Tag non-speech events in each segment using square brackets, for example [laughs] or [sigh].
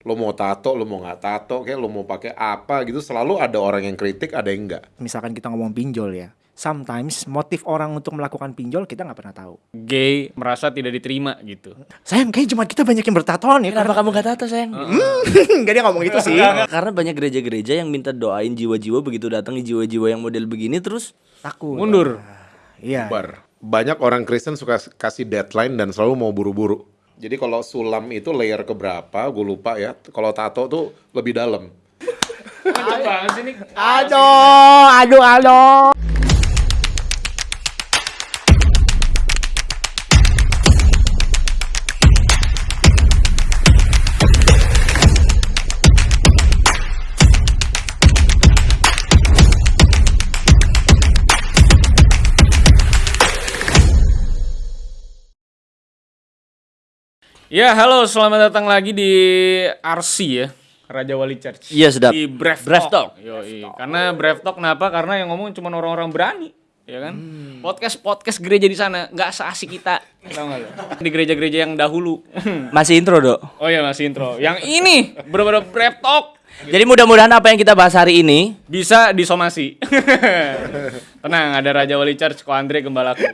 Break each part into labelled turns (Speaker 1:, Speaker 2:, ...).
Speaker 1: lo mau tato, lo mau nggak tato, kayak lo mau pakai apa gitu, selalu ada orang yang kritik, ada yang enggak.
Speaker 2: Misalkan kita ngomong pinjol ya, sometimes motif orang untuk melakukan pinjol kita nggak pernah tahu.
Speaker 3: Gay merasa tidak diterima gitu.
Speaker 2: Sayang, kayak cuma kita banyak yang bertatoan ya.
Speaker 4: Kenapa kamu gak tato sayang? [laughs]
Speaker 2: Enggak dia ngomong itu sih.
Speaker 4: Karena banyak gereja-gereja yang minta doain jiwa-jiwa begitu datang jiwa-jiwa yang model begini terus
Speaker 2: Takut.
Speaker 3: Mundur.
Speaker 2: Iya.
Speaker 1: Bar. Banyak orang Kristen suka kasih deadline dan selalu mau buru-buru. Jadi kalau sulam itu layer keberapa, gue lupa ya. Kalau tato tuh lebih dalam.
Speaker 3: Mantap banget sih nih.
Speaker 2: Aduh, aduh, aduh.
Speaker 3: Ya, halo, selamat datang lagi di RC ya. Raja Wali Church.
Speaker 4: Iya, sedap.
Speaker 3: Di Brave,
Speaker 4: Brave
Speaker 3: Talk. Yoi. Karena Brave Talk kenapa? Karena yang ngomong cuma orang-orang berani, ya kan? Podcast podcast gereja di sana nggak seasik kita. Tahu nggak lo? Di gereja-gereja yang dahulu.
Speaker 4: masih intro dok.
Speaker 3: oh ya masih intro. Yang ini bener-bener Brave Talk
Speaker 4: Jadi mudah-mudahan apa yang kita bahas hari ini
Speaker 3: bisa disomasi. [laughs] Tenang, ada Raja Wali Church, Ko Andre Gembalaku. [laughs]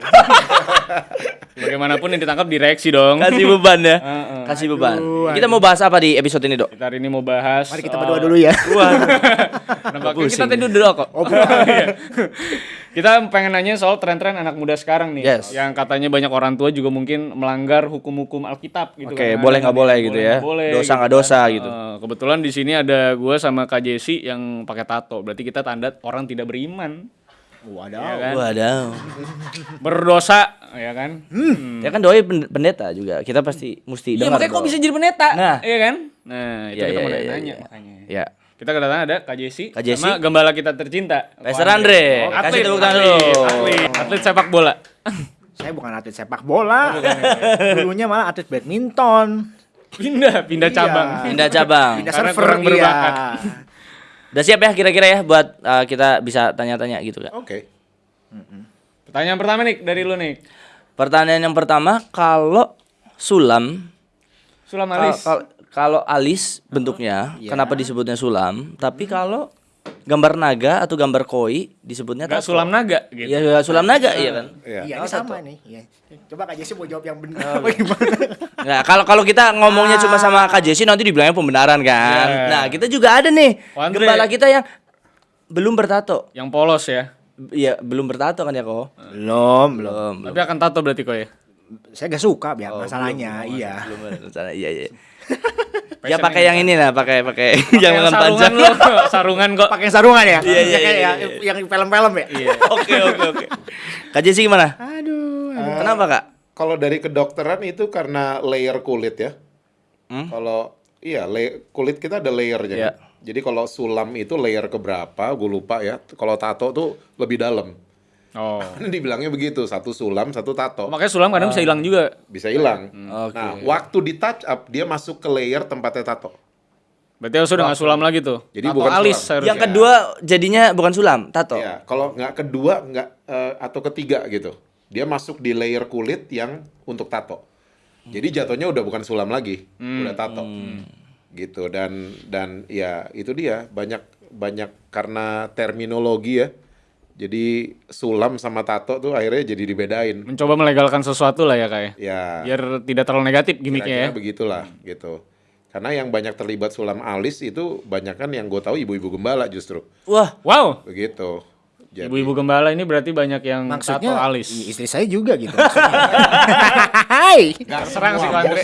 Speaker 3: Bagaimanapun yang ditangkap direksi dong.
Speaker 4: kasih beban ya. [laughs]
Speaker 3: Heeh.
Speaker 4: Kasih beban. Kita mau bahas apa di episode ini dok?
Speaker 3: Kita hari ini mau bahas
Speaker 2: Mari kita
Speaker 3: soal-
Speaker 2: berdua dulu ya.
Speaker 3: Kenapa? Kita tadi dulu kok. Oh, kita pengen nanya soal tren-tren anak muda sekarang nih.
Speaker 4: Yes.
Speaker 3: Yang katanya banyak orang tua juga mungkin melanggar hukum-hukum Alkitab gitu
Speaker 4: Oke,
Speaker 3: kan.
Speaker 4: boleh nggak boleh gitu ya.
Speaker 3: boleh
Speaker 4: Dosa nggak
Speaker 3: kan.
Speaker 4: dosa gitu.
Speaker 3: Eh, kebetulan di sini ada gue sama Kak Jesse yang pakai tato. Berarti kita tanda orang tidak beriman.
Speaker 2: Waduh.
Speaker 3: Ya kan?
Speaker 4: Waduh.
Speaker 3: Berdosa, ya kan? Hmm.
Speaker 4: Ya kan doi pen- pendeta juga. Kita pasti mesti
Speaker 3: Iya,
Speaker 4: dengar.
Speaker 3: makanya kok bisa jadi pendeta?
Speaker 4: Nah.
Speaker 3: Iya kan? Nah, itu
Speaker 4: Iya,
Speaker 3: kita
Speaker 4: iya,
Speaker 3: mau
Speaker 4: iya,
Speaker 3: nanya
Speaker 4: iya.
Speaker 3: makanya.
Speaker 4: Ya.
Speaker 3: Kita kedatangan ada Kak Jesse,
Speaker 4: Kak Jesse.
Speaker 3: sama gembala kita tercinta. Ko
Speaker 4: Andre.
Speaker 3: Oh,
Speaker 4: Kasih
Speaker 3: atlet,
Speaker 4: tepuk tangan dulu.
Speaker 3: Atlet, atlet sepak bola. [laughs]
Speaker 2: Saya bukan atlet sepak bola. Dulunya malah atlet badminton.
Speaker 3: Pindah, pindah
Speaker 2: Iya.
Speaker 3: cabang.
Speaker 4: Pindah cabang.
Speaker 2: Pindah
Speaker 3: Karena
Speaker 2: server
Speaker 3: kurang
Speaker 2: iya.
Speaker 3: berbakat.
Speaker 4: Udah siap ya kira-kira ya buat uh, kita bisa tanya-tanya gitu kan?
Speaker 1: Oke.
Speaker 3: Pertanyaan pertama nih dari lu nih.
Speaker 4: Pertanyaan yang pertama, kalau sulam
Speaker 3: Sulam alis.
Speaker 4: kal- kalau alis bentuknya,
Speaker 2: Iya.
Speaker 4: kenapa disebutnya sulam? Tapi kalau gambar naga atau gambar koi disebutnya tato.
Speaker 3: sulam naga gitu.
Speaker 4: Iya, iya, sulam naga iya kan?
Speaker 1: Iya.
Speaker 2: Iya, ini sama nih. Iya. Coba Kak Jesse mau jawab yang benar apa [laughs] gimana?
Speaker 4: Nah, kalau kalau kita ngomongnya cuma sama Kak Jesse nanti dibilangnya pembenaran kan.
Speaker 3: Iya.
Speaker 4: Nah, kita juga ada nih
Speaker 3: Oh, Andre.
Speaker 4: gembala kita yang belum bertato.
Speaker 3: Yang polos ya.
Speaker 4: Iya, belum bertato kan ya kok?
Speaker 2: Belum, belum.
Speaker 3: Tapi akan tato berarti kok ya.
Speaker 2: Saya gak suka biar
Speaker 4: Oh,
Speaker 2: masalahnya,
Speaker 4: belum, belum,
Speaker 2: iya.
Speaker 4: Belum berencana. Iya, iya. [laughs] ya pakai yang ini lah, pakai pakai [laughs] yang lengan
Speaker 3: sarungan
Speaker 4: panjang.
Speaker 3: lo, [laughs] sarungan kok.
Speaker 2: Pakai sarungan ya?
Speaker 4: Iya, iya,
Speaker 2: Kayak
Speaker 4: iya,
Speaker 2: yang-
Speaker 4: iya.
Speaker 2: Yang film-film ya?
Speaker 3: Iya.
Speaker 4: Oke, oke, oke. Kak Jesse gimana?
Speaker 2: Aduh.
Speaker 4: Kenapa, Kak?
Speaker 1: Kalau dari kedokteran itu karena layer kulit ya.
Speaker 4: Hmm?
Speaker 1: Kalau iya lay- kulit kita ada layernya. Kan. Jadi kalau sulam itu layer keberapa, gue lupa ya. Kalau tato tuh lebih dalam.
Speaker 3: Oh. [laughs]
Speaker 1: Kan dibilangnya begitu, satu sulam, satu tato.
Speaker 3: Makanya sulam kadang bisa hilang juga.
Speaker 1: Bisa hilang.
Speaker 4: Oke.
Speaker 1: Nah, waktu di touch up dia masuk ke layer tempatnya tato.
Speaker 3: Berarti harus udah nggak sulam lagi tuh.
Speaker 1: Jadi
Speaker 3: Tato
Speaker 1: bukan
Speaker 3: alis
Speaker 1: sulam.
Speaker 3: harusnya.
Speaker 4: Yang kedua jadinya bukan sulam, tato.
Speaker 1: Iya, kalau nggak kedua nggak eh, atau ketiga gitu. Dia masuk di layer kulit yang untuk tato. Jadi jatuhnya udah bukan sulam lagi, udah tato. Gitu dan dan ya itu dia banyak banyak karena terminologi ya. Jadi sulam sama tato tuh akhirnya jadi dibedain.
Speaker 3: Mencoba melegalkan sesuatu lah ya kayak.
Speaker 1: Ya,
Speaker 3: Biar tidak terlalu negatif gimmicknya ya.
Speaker 1: begitulah gitu. Karena yang banyak terlibat sulam alis itu banyak kan yang gue tahu ibu-ibu gembala justru.
Speaker 4: Wah,
Speaker 3: Wow.
Speaker 1: Begitu.
Speaker 3: Ibu-ibu gembala ini berarti banyak yang
Speaker 2: Maksudnya
Speaker 3: tato alis.
Speaker 2: istri saya juga gitu. maksudnya. Hai.
Speaker 3: Serang sih Andre.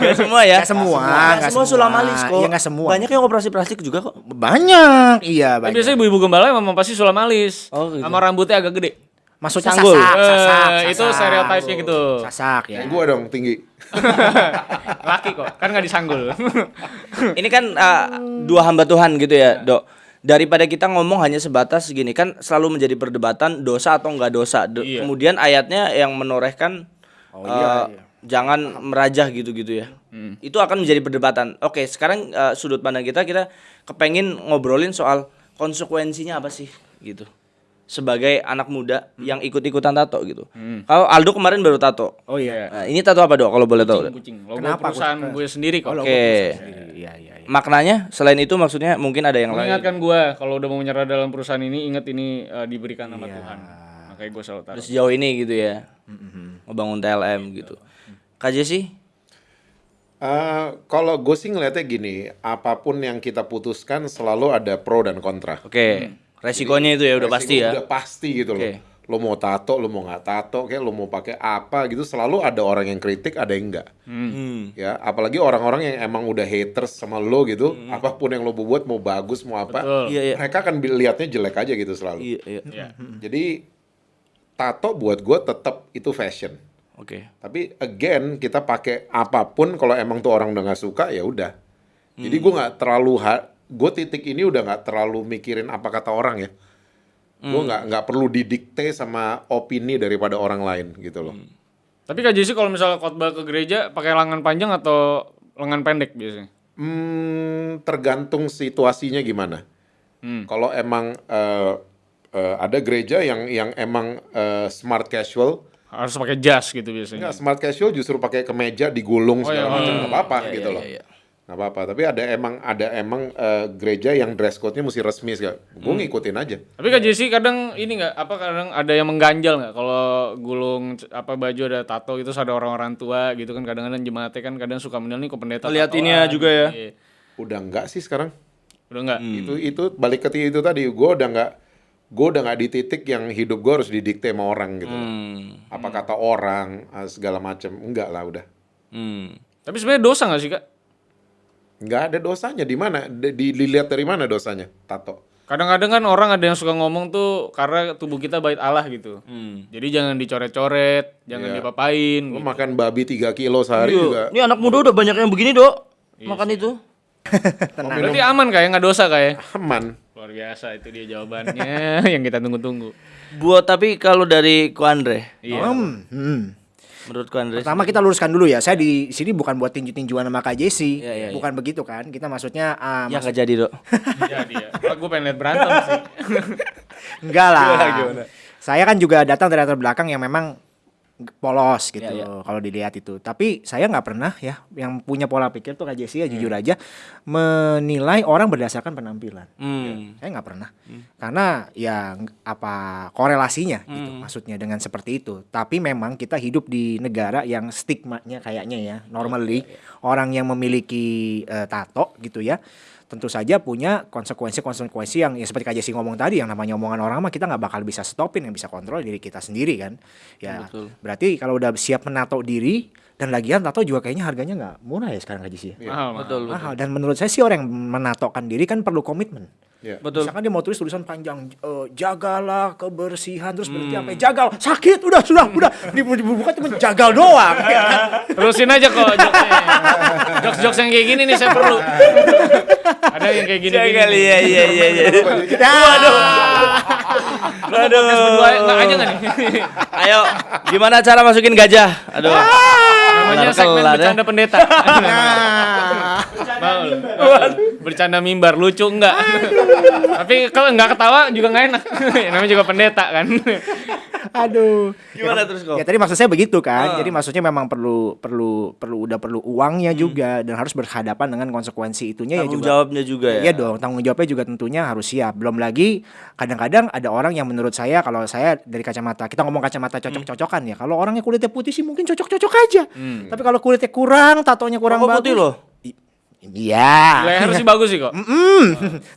Speaker 4: Gak [laughs] semua ya?
Speaker 2: Nggak semua,
Speaker 4: nggak semua sulam alis kok.
Speaker 2: Iya, nggak semua.
Speaker 4: Banyak yang operasi plastik juga kok.
Speaker 2: Banyak, iya
Speaker 3: Tapi
Speaker 2: banyak.
Speaker 3: biasanya ibu-ibu gembala emang pasti sulam alis.
Speaker 4: Oh, gitu.
Speaker 3: Sama rambutnya agak gede.
Speaker 2: Maksudnya
Speaker 4: Sanggul.
Speaker 2: sasak,
Speaker 3: Eh,
Speaker 2: sasak,
Speaker 3: itu
Speaker 2: sasak.
Speaker 3: stereotipnya gitu.
Speaker 2: Sasak ya.
Speaker 1: Gue dong tinggi. [laughs]
Speaker 3: Laki kok, kan nggak disanggul.
Speaker 4: Ini kan uh, dua hamba Tuhan gitu ya, Dok. Daripada kita ngomong hanya sebatas gini kan selalu menjadi perdebatan dosa atau enggak dosa. Do-
Speaker 3: Iya.
Speaker 4: Kemudian ayatnya yang menorehkan
Speaker 2: Oh, iya,
Speaker 4: uh,
Speaker 2: iya.
Speaker 4: jangan merajah gitu-gitu ya. Itu akan menjadi perdebatan. Oke, sekarang uh, sudut pandang kita kita kepengin ngobrolin soal konsekuensinya apa sih gitu. sebagai anak muda yang ikut-ikutan tato gitu. Kalau Aldo kemarin baru tato.
Speaker 2: Oh iya.
Speaker 4: Nah, ini tato apa dok kalau boleh tahu?
Speaker 3: Kucing. Logo
Speaker 2: Kenapa
Speaker 3: perusahaan
Speaker 2: kucing?
Speaker 3: gue sendiri kok.
Speaker 2: Kalau
Speaker 4: Oke.
Speaker 2: Iya, iya, iya.
Speaker 4: Maknanya selain itu maksudnya mungkin ada yang lain.
Speaker 3: Mengingatkan gue kalau udah mau menyerah dalam perusahaan ini ingat ini eh, diberikan sama Tuhan. Makanya gue selalu taruh.
Speaker 4: Terus sejauh ini gitu ya. Ngebangun TLM gitu. KJ sih?
Speaker 1: Eh, kalau gue sih ngeliatnya gini, apa pun yang kita putuskan selalu ada pro dan kontra.
Speaker 4: Oke. Resikonya itu ya udah pasti ya.
Speaker 1: Udah pasti gitu
Speaker 4: Oke.
Speaker 1: loh. Lo mau tato, lo mau nggak tato, kayak lo mau pakai apa gitu, selalu ada orang yang kritik, ada yang enggak.
Speaker 4: Hmm.
Speaker 1: Ya, apalagi orang-orang yang emang udah haters sama lo gitu, apa pun yang lo buat mau bagus mau apa,
Speaker 3: Betul.
Speaker 4: Iya, iya.
Speaker 1: mereka akan lihatnya jelek aja gitu selalu.
Speaker 4: Iya, iya.
Speaker 3: Iya.
Speaker 1: Jadi tato buat gue tetap itu fashion.
Speaker 4: Oke.
Speaker 1: Tapi again kita pakai apa pun kalau emang tuh orang udah nggak suka ya udah. Jadi gue nggak terlalu gue titik ini udah nggak terlalu mikirin apa kata orang ya. Gue nggak nggak perlu didikte sama opini daripada orang lain gitu loh.
Speaker 3: Tapi Kak Jesse kalau misalnya khotbah ke gereja pakai lengan panjang atau lengan pendek biasanya?
Speaker 1: Hmm, tergantung situasinya gimana.
Speaker 3: Hmm.
Speaker 1: Kalau emang eh, eh, ada gereja yang yang emang eh, smart casual,
Speaker 3: Harus pakai jas gitu biasanya.
Speaker 1: Enggak, smart casual justru pakai kemeja digulung
Speaker 3: Oh,
Speaker 1: segala
Speaker 3: iya.
Speaker 1: macam
Speaker 3: Hmm.
Speaker 1: apa-apa
Speaker 4: Iya,
Speaker 1: gitu
Speaker 4: iya,
Speaker 1: loh.
Speaker 4: iya, iya.
Speaker 1: Nggak apa-apa, tapi ada emang ada emang eh, gereja yang dress code-nya mesti resmi segala. Gue
Speaker 3: Hmm.
Speaker 1: ngikutin aja.
Speaker 3: Tapi Kak Jesse kadang ini nggak apa kadang ada yang mengganjal nggak kalau gulung apa baju ada tato itu ada orang-orang tua gitu kan kadang-kadang jemaatnya kan kadang suka menilai kok pendeta
Speaker 4: Ngeliatinnya
Speaker 3: tatoan.
Speaker 4: juga ya.
Speaker 3: Iya.
Speaker 1: Udah enggak sih sekarang.
Speaker 3: Udah nggak?
Speaker 1: Itu itu balik ke itu tadi. Gue udah nggak gue udah nggak di titik yang hidup gue harus didikte sama orang gitu.
Speaker 4: Hmm.
Speaker 1: Apa kata orang eh, segala macam. Enggak lah udah.
Speaker 4: Hmm.
Speaker 3: Tapi sebenarnya dosa nggak sih Kak?
Speaker 1: Nggak ada dosanya di mana? Di- di- Dilihat dari mana dosanya? Tato.
Speaker 3: Kadang-kadang kan orang ada yang suka ngomong tuh karena tubuh kita bait Allah gitu. Jadi jangan dicoret-coret, jangan
Speaker 1: Iya.
Speaker 3: dipapain.
Speaker 1: Lo
Speaker 3: gitu.
Speaker 1: makan babi 3 kilo sehari juga.
Speaker 4: Ini anak muda udah banyak yang begini, Dok. Makan itu. [laughs]
Speaker 3: Berarti aman kayak nggak dosa kayak.
Speaker 1: Aman.
Speaker 3: Luar biasa itu dia jawabannya [laughs] yang kita tunggu-tunggu.
Speaker 4: Buat tapi kalau dari Ko Andre,
Speaker 3: Iya.
Speaker 2: Hmm, hmm.
Speaker 4: Menurut Ko Andre
Speaker 2: Pertama kita luruskan dulu ya. Saya di sini bukan buat tinju-tinjuan sama Kak Jesse.
Speaker 4: Iya, iya.
Speaker 2: bukan begitu kan. Kita maksudnya ah,
Speaker 4: ya nggak jadi, Dok.
Speaker 3: Jadi ya. Gue pengen lihat berantem sih. [laughs]
Speaker 2: enggak lah.
Speaker 4: Gimana, gimana?
Speaker 2: Saya kan juga datang dari latar belakang yang memang polos gitu
Speaker 4: Iya, iya.
Speaker 2: kalau dilihat itu. Tapi saya nggak pernah ya yang punya pola pikir tuh Kak Jesse ya jujur aja menilai orang berdasarkan penampilan.
Speaker 4: Hmm.
Speaker 2: Saya nggak pernah. Karena ya apa korelasinya gitu
Speaker 4: Hmm.
Speaker 2: maksudnya dengan seperti itu. Tapi memang kita hidup di negara yang stigmanya kayaknya ya normally
Speaker 4: Iya,
Speaker 2: orang yang memiliki eh, tato gitu ya tentu saja punya konsekuensi-konsekuensi yang ya seperti Kak Jesse ngomong tadi yang namanya omongan orang mah kita nggak bakal bisa stopin yang bisa kontrol diri kita sendiri kan ya
Speaker 4: Betul.
Speaker 2: berarti kalau udah siap menato diri dan lagian tato juga kayaknya harganya nggak murah ya sekarang Kak Jesse ya?
Speaker 3: Mahal, mahal.
Speaker 4: Betul, betul.
Speaker 2: mahal dan menurut saya sih orang yang menatokan diri kan perlu komitmen
Speaker 1: Ya.
Speaker 4: Betul.
Speaker 2: Misalkan dia mau tulis tulisan panjang, eh, jagalah kebersihan terus berarti apa? ya? Jagal, sakit, udah sudah, udah dibuka cuma jagal doang. ya [laughs] kan?
Speaker 3: Terusin aja kok jokesnya. Jokes-jokes yang kayak gini nih saya perlu. Ada yang kayak gini.
Speaker 4: Jagal, iya, iya, iya, iya.
Speaker 2: Waduh.
Speaker 4: Waduh.
Speaker 3: Berdua nggak aja nggak nih?
Speaker 4: Ayo, gimana cara masukin gajah? Aduh.
Speaker 3: Namanya segmen
Speaker 4: kelar, ya.
Speaker 3: bercanda pendeta. [laughs]
Speaker 2: Nah,
Speaker 3: Mau? Bercanda mimbar lucu enggak? Tapi kalau nggak ketawa juga nggak enak. [laughs] Namanya juga pendeta kan.
Speaker 2: aduh.
Speaker 4: Gimana terus kok?
Speaker 2: Ya tadi maksud saya begitu kan. Jadi maksudnya memang perlu perlu perlu udah perlu uangnya juga dan harus berhadapan dengan konsekuensi itunya ya
Speaker 4: Tanggung
Speaker 2: juga.
Speaker 4: jawabnya juga ya.
Speaker 2: Iya dong, tanggung jawabnya juga tentunya harus siap. Belum lagi kadang-kadang ada orang yang menurut saya kalau saya dari kacamata kita ngomong kacamata cocok-cocokan ya. Kalau orangnya kulitnya putih sih mungkin cocok-cocok aja. Tapi kalau kulitnya kurang, tatonya kurang
Speaker 4: Kok
Speaker 2: bagus.
Speaker 4: putih loh.
Speaker 2: Iya.
Speaker 3: Leher sih bagus sih kok.
Speaker 2: Mm.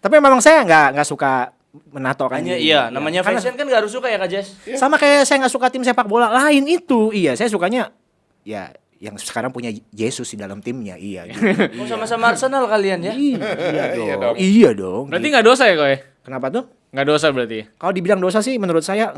Speaker 2: Tapi memang saya nggak nggak suka menato kan.
Speaker 4: Hanya
Speaker 2: diri.
Speaker 4: iya, namanya
Speaker 2: Karena
Speaker 4: fashion kan gak harus suka ya Kak Jess?
Speaker 2: Sama kayak saya nggak suka tim sepak bola lain itu. Iya, saya sukanya ya yang sekarang punya Yesus di dalam timnya. Iya. [laughs] gitu.
Speaker 4: Oh sama-sama Arsenal kalian ya?
Speaker 2: iya [laughs] dong. Iya dong.
Speaker 3: Berarti nggak dosa ya kok ya?
Speaker 2: Kenapa tuh?
Speaker 3: Nggak dosa berarti.
Speaker 2: Kalau dibilang dosa sih menurut saya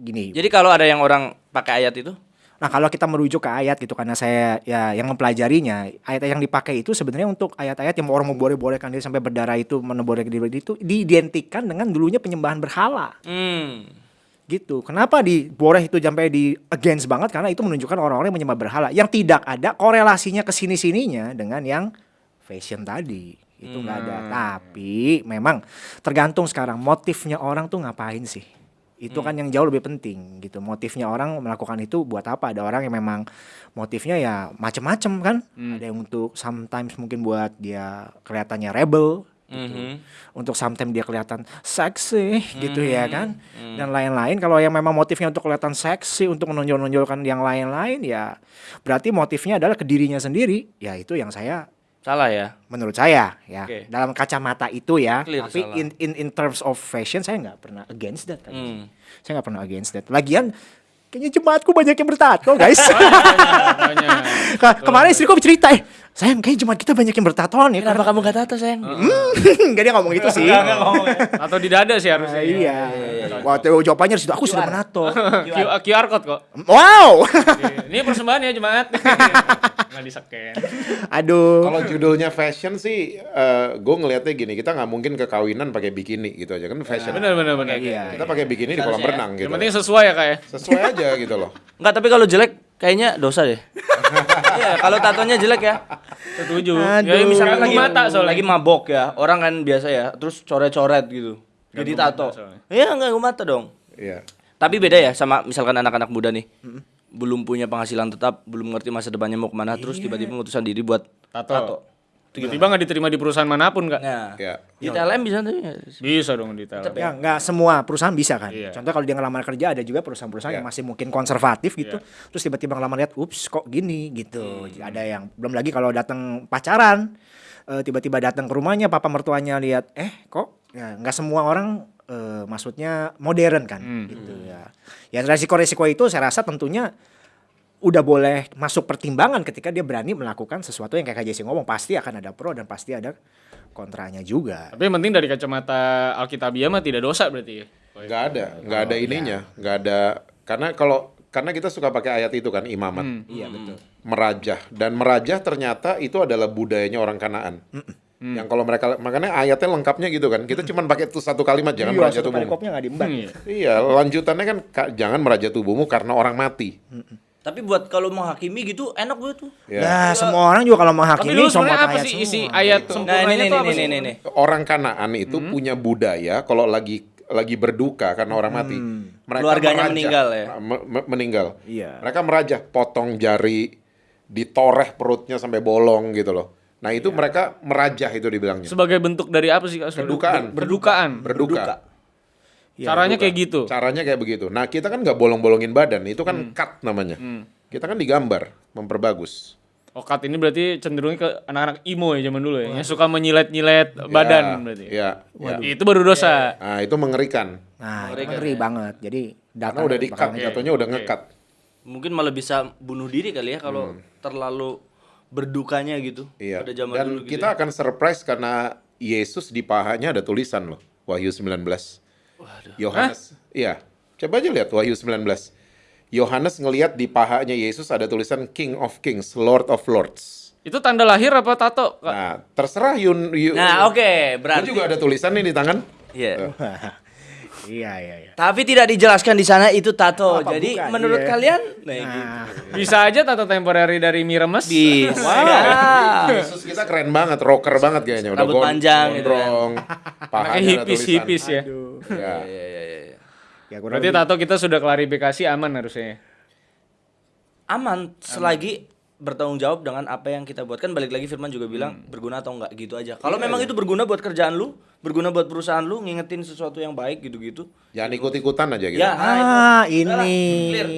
Speaker 2: gini.
Speaker 4: Jadi kalau ada yang orang pakai ayat itu,
Speaker 2: Nah, kalau kita merujuk ke ayat gitu karena saya ya yang mempelajarinya, ayat yang dipakai itu sebenarnya untuk ayat-ayat yang orang memboleh-bolehkan diri sampai berdarah itu menebolehkan diri itu diidentikan dengan dulunya penyembahan berhala.
Speaker 4: hmm,
Speaker 2: gitu. Kenapa di boleh itu sampai di against banget karena itu menunjukkan orang-orang yang menyembah berhala yang tidak ada korelasinya ke sini-sininya dengan yang fashion tadi. Itu nggak ada. Tapi memang tergantung sekarang motifnya orang tuh ngapain sih. Itu kan yang jauh lebih penting gitu. Motifnya orang melakukan itu buat apa? Ada orang yang memang motifnya ya macem-macem kan. Ada yang untuk sometimes mungkin buat dia kelihatannya rebel gitu. Untuk sometimes dia kelihatan seksi gitu ya kan. Dan lain-lain kalau yang memang motifnya untuk kelihatan seksi, untuk menonjol-nonjolkan yang lain-lain ya berarti motifnya adalah ke dirinya sendiri. Ya itu yang saya
Speaker 4: Salah ya.
Speaker 2: menurut saya ya
Speaker 4: Oke.
Speaker 2: dalam kacamata itu ya
Speaker 4: Clear,
Speaker 2: tapi
Speaker 4: salah.
Speaker 2: in, in in terms of fashion saya nggak pernah against that.
Speaker 4: Hmm.
Speaker 2: saya nggak pernah against that lagian kayaknya jemaatku banyak yang bertato guys kemarin istriku cerita eh sayang kayaknya jemaat kita banyak yang bertatoan ya
Speaker 4: Kenapa kamu gak tato sayang? [laughs]
Speaker 2: Enggak dia ngomong gitu sih
Speaker 3: Atau di dada sih harusnya.
Speaker 2: Ah, iya waktu jawabannya situ aku sudah menato [laughs]
Speaker 3: QR code kok.
Speaker 2: wow
Speaker 3: Ini persembahan ya jemaat. [laughs] Nggak diseken.
Speaker 2: aduh
Speaker 1: Kalau judulnya fashion sih, gue ngelihatnya gini, kita nggak mungkin ke kawinan pakai bikini gitu aja kan fashion.
Speaker 3: Benar benar.
Speaker 2: iya
Speaker 1: Kita pakai bikini di kolam
Speaker 4: ya.
Speaker 1: renang gitu.
Speaker 3: Yang penting sesuai ya kayak.
Speaker 1: Sesuai aja gitu loh.
Speaker 4: Enggak, tapi kalau jelek kayaknya dosa deh. [laughs] Iya, kalau tatonya jelek ya.
Speaker 3: Setuju. Ya misalkan
Speaker 4: Lagi
Speaker 3: mata soalnya.
Speaker 4: lagi mabok ya. Orang kan biasa ya, terus coret-coret gitu. Jadi tato. Iya, enggak mata dong.
Speaker 1: Iya.
Speaker 4: Tapi beda ya sama misalkan anak-anak muda nih. Belum punya penghasilan tetap, belum ngerti masa depannya mau ke mana, terus tiba-tiba memutuskan diri buat
Speaker 3: Tato.
Speaker 4: tato.
Speaker 3: Tiba-tiba nggak diterima di perusahaan mana pun kak?
Speaker 4: Nah,
Speaker 1: Ya.
Speaker 4: di TLM bisa tuh ya.
Speaker 3: Bisa dong di Telkom.
Speaker 2: ya? Nggak semua perusahaan bisa kan?
Speaker 3: Iya.
Speaker 2: contoh kalau dia ngelamar kerja ada juga perusahaan-perusahaan yang masih mungkin konservatif gitu. Terus tiba-tiba ngelamar lihat ups kok gini? Gitu. Ada yang belum lagi kalau datang pacaran eh, tiba-tiba datang ke rumahnya papa mertuanya lihat eh kok? Ya nggak semua orang eh, maksudnya modern kan? Gitu ya. Ya resiko-resiko itu saya rasa tentunya udah boleh masuk pertimbangan ketika dia berani melakukan sesuatu yang kayak Kak Jesse ngomong pasti akan ada pro dan pasti ada kontranya juga
Speaker 3: Tapi yang penting dari kacamata Alkitabiah mah tidak dosa berarti ya.
Speaker 1: Nggak ada, nggak ada ininya, nggak ada. Karena kalau karena kita suka pakai ayat itu kan imamat,
Speaker 2: iya betul
Speaker 1: merajah dan merajah ternyata itu adalah budayanya orang Kanaan. Yang kalau mereka makanya ayatnya lengkapnya gitu kan. Kita cuma pakai tuh satu kalimat jangan
Speaker 2: iya,
Speaker 1: merajah tubuhmu.
Speaker 3: Iya.
Speaker 1: Iya, lanjutannya kan "Ka- jangan merajah tubuhmu karena orang mati.
Speaker 4: Tapi buat kalau menghakimi gitu enak gue tuh.
Speaker 1: Ya.
Speaker 2: Nah, semua orang juga kalau
Speaker 3: Tapi
Speaker 2: menghakimi somot
Speaker 3: sebenarnya apa
Speaker 2: ayat
Speaker 3: sih
Speaker 2: semua.
Speaker 3: isi ayat
Speaker 4: Nah,
Speaker 3: sempurnanya
Speaker 4: ini nih
Speaker 3: sih?
Speaker 4: nih nih.
Speaker 1: Orang Kanaan itu
Speaker 2: Hmm.
Speaker 1: punya budaya kalau lagi lagi berduka karena orang mati. Mereka
Speaker 4: Keluarganya
Speaker 1: merajah.
Speaker 4: meninggal ya?
Speaker 1: Me- me- meninggal.
Speaker 2: Iya.
Speaker 1: Mereka merajah, potong jari, ditoreh perutnya sampai bolong gitu loh. Nah,
Speaker 2: Iya.
Speaker 1: itu mereka merajah itu dibilangnya.
Speaker 3: Sebagai bentuk dari apa sih kak?
Speaker 1: Berdukaan.
Speaker 3: Berdukaan.
Speaker 1: Berduka.
Speaker 2: Iya,
Speaker 3: Caranya kayak gitu.
Speaker 1: Caranya kayak begitu. Nah, kita kan nggak bolong-bolongin badan, itu kan
Speaker 2: Hmm.
Speaker 1: cut namanya. Kita kan digambar, memperbagus.
Speaker 3: Okat ini berarti cenderungnya ke anak-anak imo ya zaman dulu ya, yang suka menyilet-nyilet badan berarti.
Speaker 1: Ya, ya.
Speaker 3: Itu baru dosa.
Speaker 1: Nah, itu mengerikan.
Speaker 2: Nah, itu ngeri banget. Jadi
Speaker 1: Karena udah di-cut,
Speaker 3: Oke,
Speaker 1: jatuhnya udah nge-cut.
Speaker 4: Mungkin malah bisa bunuh diri kali ya kalau terlalu berdukanya gitu.
Speaker 1: Iya.
Speaker 4: Pada zaman
Speaker 1: Dan
Speaker 4: dulu gitu.
Speaker 1: kita akan surprise karena Yesus di pahanya ada tulisan loh, Wahyu 19. Yohanes. Iya. Coba aja lihat Wahyu 19. Yohanes ngelihat di pahanya Yesus ada tulisan King of Kings, Lord of Lords.
Speaker 3: Itu tanda lahir apa tato? Kak?
Speaker 1: Nah, terserah Yun. Yun
Speaker 4: Nah, oke,
Speaker 1: Lu
Speaker 4: berarti
Speaker 1: juga ada tulisan nih di tangan.
Speaker 4: Iya. [laughs]
Speaker 2: Iya, iya, iya.
Speaker 4: Tapi tidak dijelaskan di sana itu tato.
Speaker 2: Apa
Speaker 4: Jadi
Speaker 2: bukan?
Speaker 4: menurut
Speaker 2: Iya.
Speaker 4: kalian nah, gitu.
Speaker 2: Nah,
Speaker 3: Bisa aja tato temporary dari mie remes.
Speaker 4: Bisa. [laughs]
Speaker 1: Yesus kita keren banget, rocker banget kayaknya. Udah
Speaker 4: Rambut panjang gitu kan.
Speaker 1: gondrong,
Speaker 3: Kayak
Speaker 1: pahanya ada
Speaker 3: hipis
Speaker 1: tulisan.
Speaker 3: hipis ya. [laughs]
Speaker 1: Ya.
Speaker 4: Iya, iya, iya, iya.
Speaker 2: ya kurang
Speaker 3: Berarti
Speaker 2: lebih.
Speaker 3: tato kita sudah klarifikasi aman harusnya.
Speaker 4: Aman selagi bertanggung jawab dengan apa yang kita buat kan balik lagi Firman juga bilang berguna atau enggak gitu aja. Kalau memang itu berguna buat kerjaan lu, berguna buat perusahaan lu, ngingetin sesuatu yang baik gitu-gitu.
Speaker 1: Jangan ikut-ikutan aja gitu.
Speaker 4: Ya, nah,
Speaker 2: Ah,
Speaker 4: itu. Udahlah,
Speaker 2: ini.
Speaker 4: clear.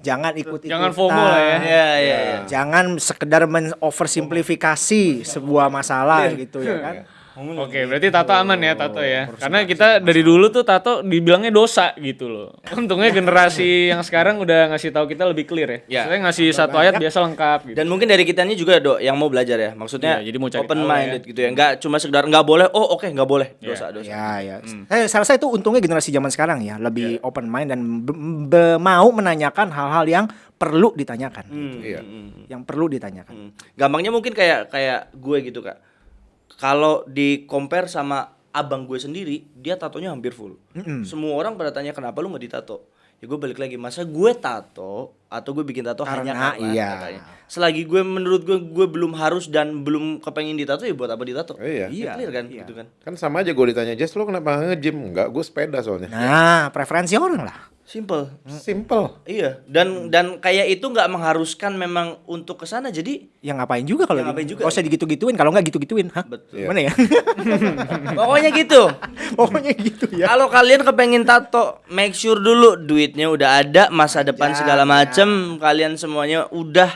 Speaker 2: Jangan ikut
Speaker 3: Jangan FOMO lah ya.
Speaker 4: Iya, iya, iya.
Speaker 2: Jangan sekedar men-oversimplifikasi sebuah masalah gitu ya kan.
Speaker 3: Oke, berarti tato aman ya tato ya. Karena kita dari dulu tuh tato dibilangnya dosa gitu loh. [laughs] Untungnya generasi yang sekarang udah ngasih tahu kita lebih clear ya.
Speaker 4: Ya.
Speaker 3: Maksudnya ngasih satu ayat biasa lengkap gitu.
Speaker 4: Dan mungkin dari kitanya juga dok yang mau belajar ya, maksudnya
Speaker 3: Iya, jadi mau cari
Speaker 4: open minded gitu ya, nggak cuma sekedar nggak boleh, oh oke nggak boleh, dosa dosa.
Speaker 2: Ya, ya. Eh, saya rasa itu untungnya generasi zaman sekarang ya, lebih open mind dan be- be- mau menanyakan hal-hal yang perlu ditanyakan. gitu.
Speaker 1: Iya.
Speaker 2: Yang perlu ditanyakan.
Speaker 4: Hmm. Gampangnya mungkin kayak kayak gue gitu kak. Kalau di compare sama abang gue sendiri, dia tatonya hampir full. Semua orang pada tanya kenapa lu nggak ditato. ya gue balik lagi masa gue tato atau gue bikin tato hanya
Speaker 2: Karena
Speaker 4: karena
Speaker 2: iya.
Speaker 4: katanya. selagi gue menurut gue gue belum harus dan belum kepengen ditato ya buat apa ditato
Speaker 1: Iya.
Speaker 4: Ya clear kan
Speaker 2: Iya.
Speaker 4: gitu kan
Speaker 1: Kan sama aja gue ditanya, Jess lo kenapa nge-gym? Enggak, gue sepeda soalnya.
Speaker 2: Nah, preferensi orang lah.
Speaker 4: Simple
Speaker 1: Simple.
Speaker 4: iya dan dan kayak itu nggak mengharuskan memang untuk ke sana jadi
Speaker 2: Yang ngapain juga kalau di-
Speaker 4: ngapain juga.
Speaker 2: Nggak usah digitu-gituin, kalau nggak gitu-gituin, hah?
Speaker 4: Betul.
Speaker 2: Gimana ya? [laughs]
Speaker 4: pokoknya gitu [laughs]
Speaker 2: Pokoknya gitu ya.
Speaker 4: Kalau kalian kepengen tato, make sure dulu duitnya udah ada, masa depan
Speaker 2: Ya,
Speaker 4: segala macem, kalian semuanya udah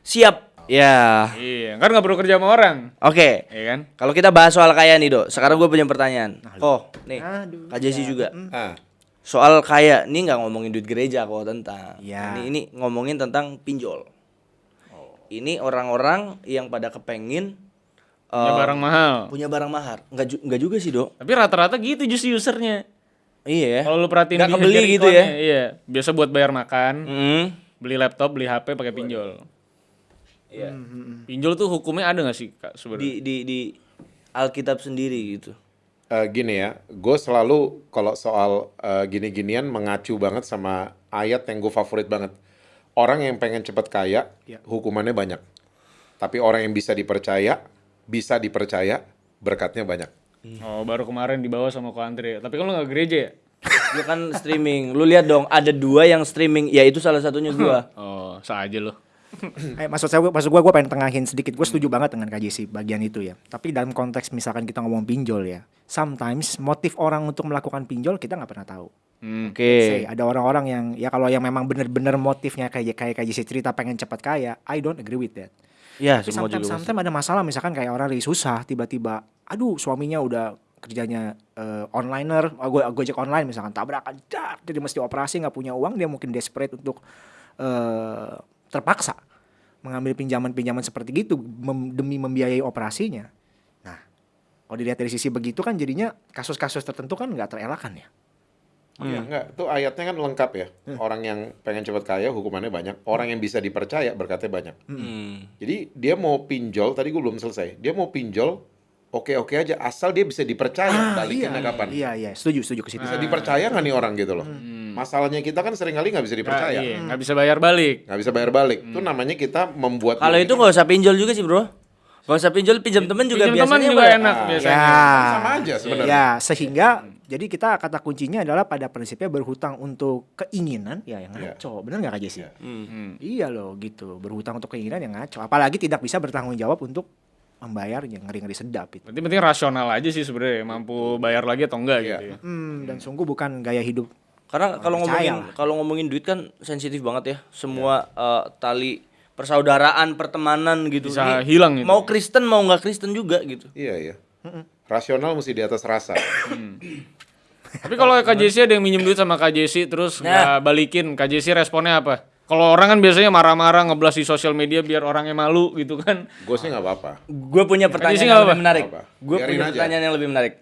Speaker 4: siap. Ya,
Speaker 3: Iya, kan nggak perlu kerja sama orang.
Speaker 4: oke.
Speaker 3: Iya kan?
Speaker 4: Kalau kita bahas soal kaya nih, Dok. Sekarang gue punya pertanyaan. Oh, nih,
Speaker 2: Aduh,
Speaker 4: Kak Jesse juga.
Speaker 1: Ah,
Speaker 4: Soal kaya, ini nggak ngomongin duit gereja kok tentang.
Speaker 2: Ya.
Speaker 4: Ini ini ngomongin tentang pinjol. Ini orang-orang yang pada kepengin
Speaker 3: Punya
Speaker 4: eh,
Speaker 3: barang mahal.
Speaker 4: punya barang mahal. Nggak, ju- nggak juga sih, Dok.
Speaker 3: Tapi rata-rata gitu justru usernya.
Speaker 4: Iya ya.
Speaker 3: Kalau lu perhatiin
Speaker 4: Nggak kebeli gitu ya.
Speaker 3: Iya, biasa buat bayar makan,
Speaker 4: Mm.
Speaker 3: beli laptop, beli HP pakai pinjol.
Speaker 4: Iya.
Speaker 3: Pinjol tuh hukumnya ada nggak sih, Kak, sebenarnya?
Speaker 4: Di di di Alkitab sendiri gitu.
Speaker 1: Eh, gini ya, gue selalu kalau soal eh, gini-ginian mengacu banget sama ayat yang gue favorit banget. Orang yang pengen cepet kaya,
Speaker 2: Ya.
Speaker 1: hukumannya banyak. Tapi orang yang bisa dipercaya, bisa dipercaya, berkatnya banyak.
Speaker 3: Oh, baru kemarin dibawa sama Ko Andre. Tapi kan lu nggak gereja ya?
Speaker 4: Lu kan streaming. Lu lihat dong, ada dua yang streaming. Ya itu salah satunya gua. [laughs]
Speaker 3: Oh, sah aja lo. [clears throat]
Speaker 2: Eh, maksud saya, maksud gue, gue pengen tengahin sedikit. Gue setuju banget dengan KJC bagian itu ya. Tapi dalam konteks misalkan kita ngomong pinjol ya, sometimes motif orang untuk melakukan pinjol kita nggak pernah tahu.
Speaker 4: Oke.
Speaker 2: Say, ada orang-orang yang ya kalau yang memang bener-bener motifnya kayak kayak KJC cerita pengen cepat kaya, I don't agree with that.
Speaker 4: Ya,
Speaker 2: Tapi
Speaker 4: semua
Speaker 2: sometimes,
Speaker 4: juga.
Speaker 2: sometimes ada masalah misalkan kayak orang lagi susah tiba-tiba, aduh suaminya udah kerjanya eh, onliner, oh, gue gojek online misalkan tabrakan, dar, jadi mesti operasi nggak punya uang, dia mungkin desperate untuk eh, terpaksa mengambil pinjaman-pinjaman seperti gitu mem- demi membiayai operasinya. Nah, kalau dilihat dari sisi begitu kan jadinya kasus-kasus tertentu kan nggak terelakkan ya.
Speaker 1: Iya, enggak. Itu ayatnya kan lengkap ya. Orang yang pengen cepet kaya, hukumannya banyak. Orang yang bisa dipercaya, berkatnya banyak.
Speaker 4: Hmm.
Speaker 1: Jadi dia mau pinjol, tadi gue belum selesai. Dia mau pinjol, oke-oke aja. Asal dia bisa dipercaya, balikinnya kapan.
Speaker 2: Iya, iya, setuju, setuju ke situ.
Speaker 1: Bisa dipercaya nggak nih orang gitu loh. Masalahnya kita kan sering kali nggak bisa dipercaya.
Speaker 3: Iya, nggak bisa bayar balik.
Speaker 1: Nggak bisa bayar balik. Itu namanya kita membuat...
Speaker 4: Kalau itu nggak usah pinjol juga sih, Bro. Gak usah pinjol, pinjam temen juga
Speaker 3: Pinjam teman
Speaker 4: biasanya
Speaker 3: juga
Speaker 4: boleh.
Speaker 3: enak
Speaker 1: Ah,
Speaker 3: biasanya.
Speaker 2: Ya.
Speaker 1: Sama aja sebenarnya.
Speaker 2: Ya, sehingga jadi kita kata kuncinya adalah pada prinsipnya berhutang untuk keinginan ya yang
Speaker 1: Iya.
Speaker 2: ngaco. Benar nggak Kak Jesse?
Speaker 1: Iya.
Speaker 3: Hmm.
Speaker 2: Iya loh gitu. Berhutang untuk keinginan yang ngaco. Apalagi tidak bisa bertanggung jawab untuk membayar yang ngeri-ngeri sedap itu.
Speaker 3: Berarti penting rasional aja sih sebenarnya, mampu bayar lagi atau enggak
Speaker 1: Iya.
Speaker 3: gitu ya.
Speaker 2: Hmm, dan sungguh bukan gaya hidup.
Speaker 4: Karena kalau ngomongin kalau ngomongin duit kan sensitif banget ya. Semua eh, tali persaudaraan, pertemanan gitu.
Speaker 3: Bisa
Speaker 4: Ini
Speaker 3: hilang gitu.
Speaker 4: Mau Kristen mau nggak Kristen juga gitu.
Speaker 1: Iya, iya. Rasional mesti di atas rasa.
Speaker 3: Tapi kalau KJC ada yang minjem duit sama KJC terus nggak balikin, KJC responnya apa? Kalau orang kan biasanya marah-marah ngeblas di sosial media biar orangnya malu gitu kan.
Speaker 1: Gue sih nggak apa-apa.
Speaker 4: Gue punya pertanyaan yang lebih menarik.
Speaker 1: Apa?
Speaker 4: Gue
Speaker 1: Biarin
Speaker 4: punya
Speaker 1: aja.
Speaker 4: pertanyaan yang lebih menarik.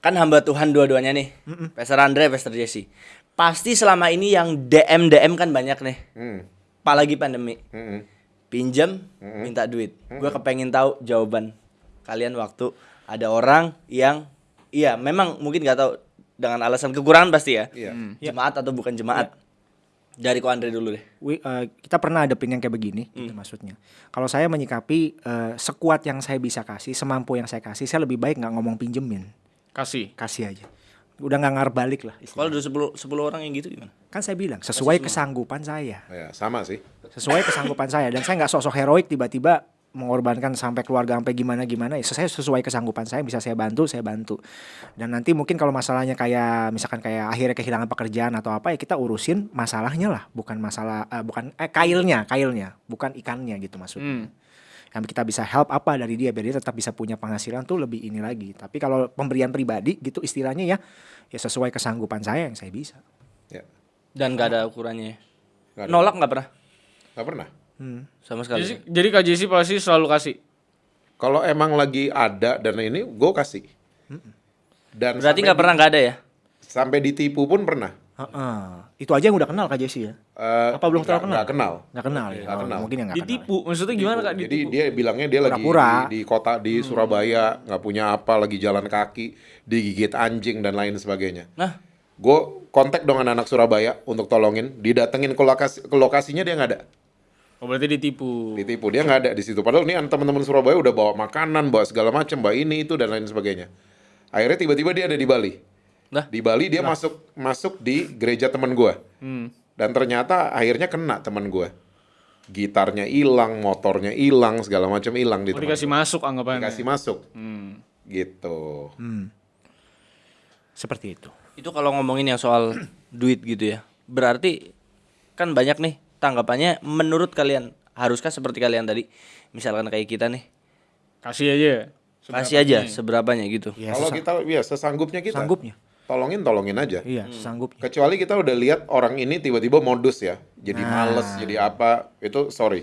Speaker 4: Kan hamba Tuhan dua-duanya nih. Pastor Andre, Pastor Jesse. Pasti selama ini yang DM DM kan banyak nih.
Speaker 1: Hmm.
Speaker 4: Apalagi pandemi.
Speaker 1: Hmm.
Speaker 4: Pinjam, minta duit. Gue kepengen tahu jawaban kalian waktu ada orang yang iya memang mungkin nggak tahu dengan alasan kekurangan pasti ya.
Speaker 1: Iya.
Speaker 4: Jemaat atau bukan jemaat. Dari ko Andre dulu deh.
Speaker 2: Wi- eh, kita pernah ada yang kayak begini, gitu maksudnya. Kalau saya menyikapi eh, sekuat yang saya bisa kasih, semampu yang saya kasih, saya lebih baik nggak ngomong pinjemin,
Speaker 3: Kasih.
Speaker 2: kasih aja. Udah nggak ngarep balik lah.
Speaker 4: Kalau udah 10 10 orang yang gitu gimana?
Speaker 2: Kan saya bilang sesuai kesanggupan saya.
Speaker 1: Ya, sama sih.
Speaker 2: sesuai kesanggupan saya dan saya nggak sosok heroik tiba-tiba mengorbankan sampai keluarga sampai gimana gimana ya saya sesuai kesanggupan saya bisa saya bantu saya bantu dan nanti mungkin kalau masalahnya kayak misalkan kayak akhirnya kehilangan pekerjaan atau apa ya kita urusin masalahnya lah bukan masalah eh, bukan eh kailnya kailnya bukan ikannya gitu maksudnya yang kita bisa help apa dari dia biar dia tetap bisa punya penghasilan tuh lebih ini lagi tapi kalau pemberian pribadi gitu istilahnya ya ya sesuai kesanggupan saya yang saya bisa
Speaker 1: Ya.
Speaker 4: Dan gak ada ukurannya. ya?
Speaker 1: Nggak ada.
Speaker 4: Nolak nggak pernah
Speaker 1: Nggak pernah.
Speaker 4: sama sekali.
Speaker 3: Jadi, jadi KJC pasti selalu kasih.
Speaker 1: Kalau emang lagi ada dan ini, gue kasih. Dan
Speaker 4: Berarti nggak pernah nggak ada ya?
Speaker 1: sampai ditipu pun pernah.
Speaker 2: Heeh. itu aja yang udah kenal Kak Jesse ya
Speaker 1: Eh,
Speaker 2: Apa belum terlalu
Speaker 1: nggak- nggak kenal.
Speaker 2: nggak kenal ya
Speaker 1: Nggak
Speaker 2: Oh,
Speaker 1: kenal.
Speaker 2: mungkin yang nggak kenal ya.
Speaker 3: Ditipu. Maksudnya gimana Kak
Speaker 1: Jadi
Speaker 3: ditipu?
Speaker 1: dia bilangnya dia lagi
Speaker 2: Pura-pura. Hmm.
Speaker 1: di, di kota di Surabaya nggak punya apa, lagi jalan kaki, digigit anjing dan lain sebagainya.
Speaker 4: Nah,
Speaker 1: Gue kontak dengan anak Surabaya untuk tolongin, didatengin ke lokasi ke lokasinya dia nggak ada.
Speaker 3: Oh berarti ditipu.
Speaker 1: Ditipu dia nggak ada di situ. Padahal nih teman-teman Surabaya udah bawa makanan, bawa segala macam, bawa ini itu dan lain sebagainya. Akhirnya tiba-tiba dia ada di Bali.
Speaker 4: Lah?
Speaker 1: Di Bali dia masuk masuk di gereja teman gua.
Speaker 3: Hmm.
Speaker 1: Dan ternyata akhirnya kena teman gua. Gitarnya hilang, motornya hilang, segala macam hilang di
Speaker 3: Oh, dikasih
Speaker 1: gua.
Speaker 3: masuk anggapannya.
Speaker 1: Dikasih masuk.
Speaker 3: Hmm.
Speaker 1: Gitu.
Speaker 2: Seperti itu.
Speaker 4: Itu kalau ngomongin yang soal [clears throat] duit gitu ya. Berarti kan banyak nih tanggapannya menurut kalian haruskah seperti kalian tadi misalkan kayak kita nih
Speaker 3: Kasih aja.
Speaker 4: kasih aja seberapanya gitu.
Speaker 2: Iya,
Speaker 1: Kalau kita ya sesanggupnya kita.
Speaker 2: sanggupnya.
Speaker 1: Tolongin tolongin aja.
Speaker 2: Iya, sanggupnya.
Speaker 1: Kecuali kita udah lihat orang ini tiba-tiba modus ya. Jadi males, jadi apa, itu sorry.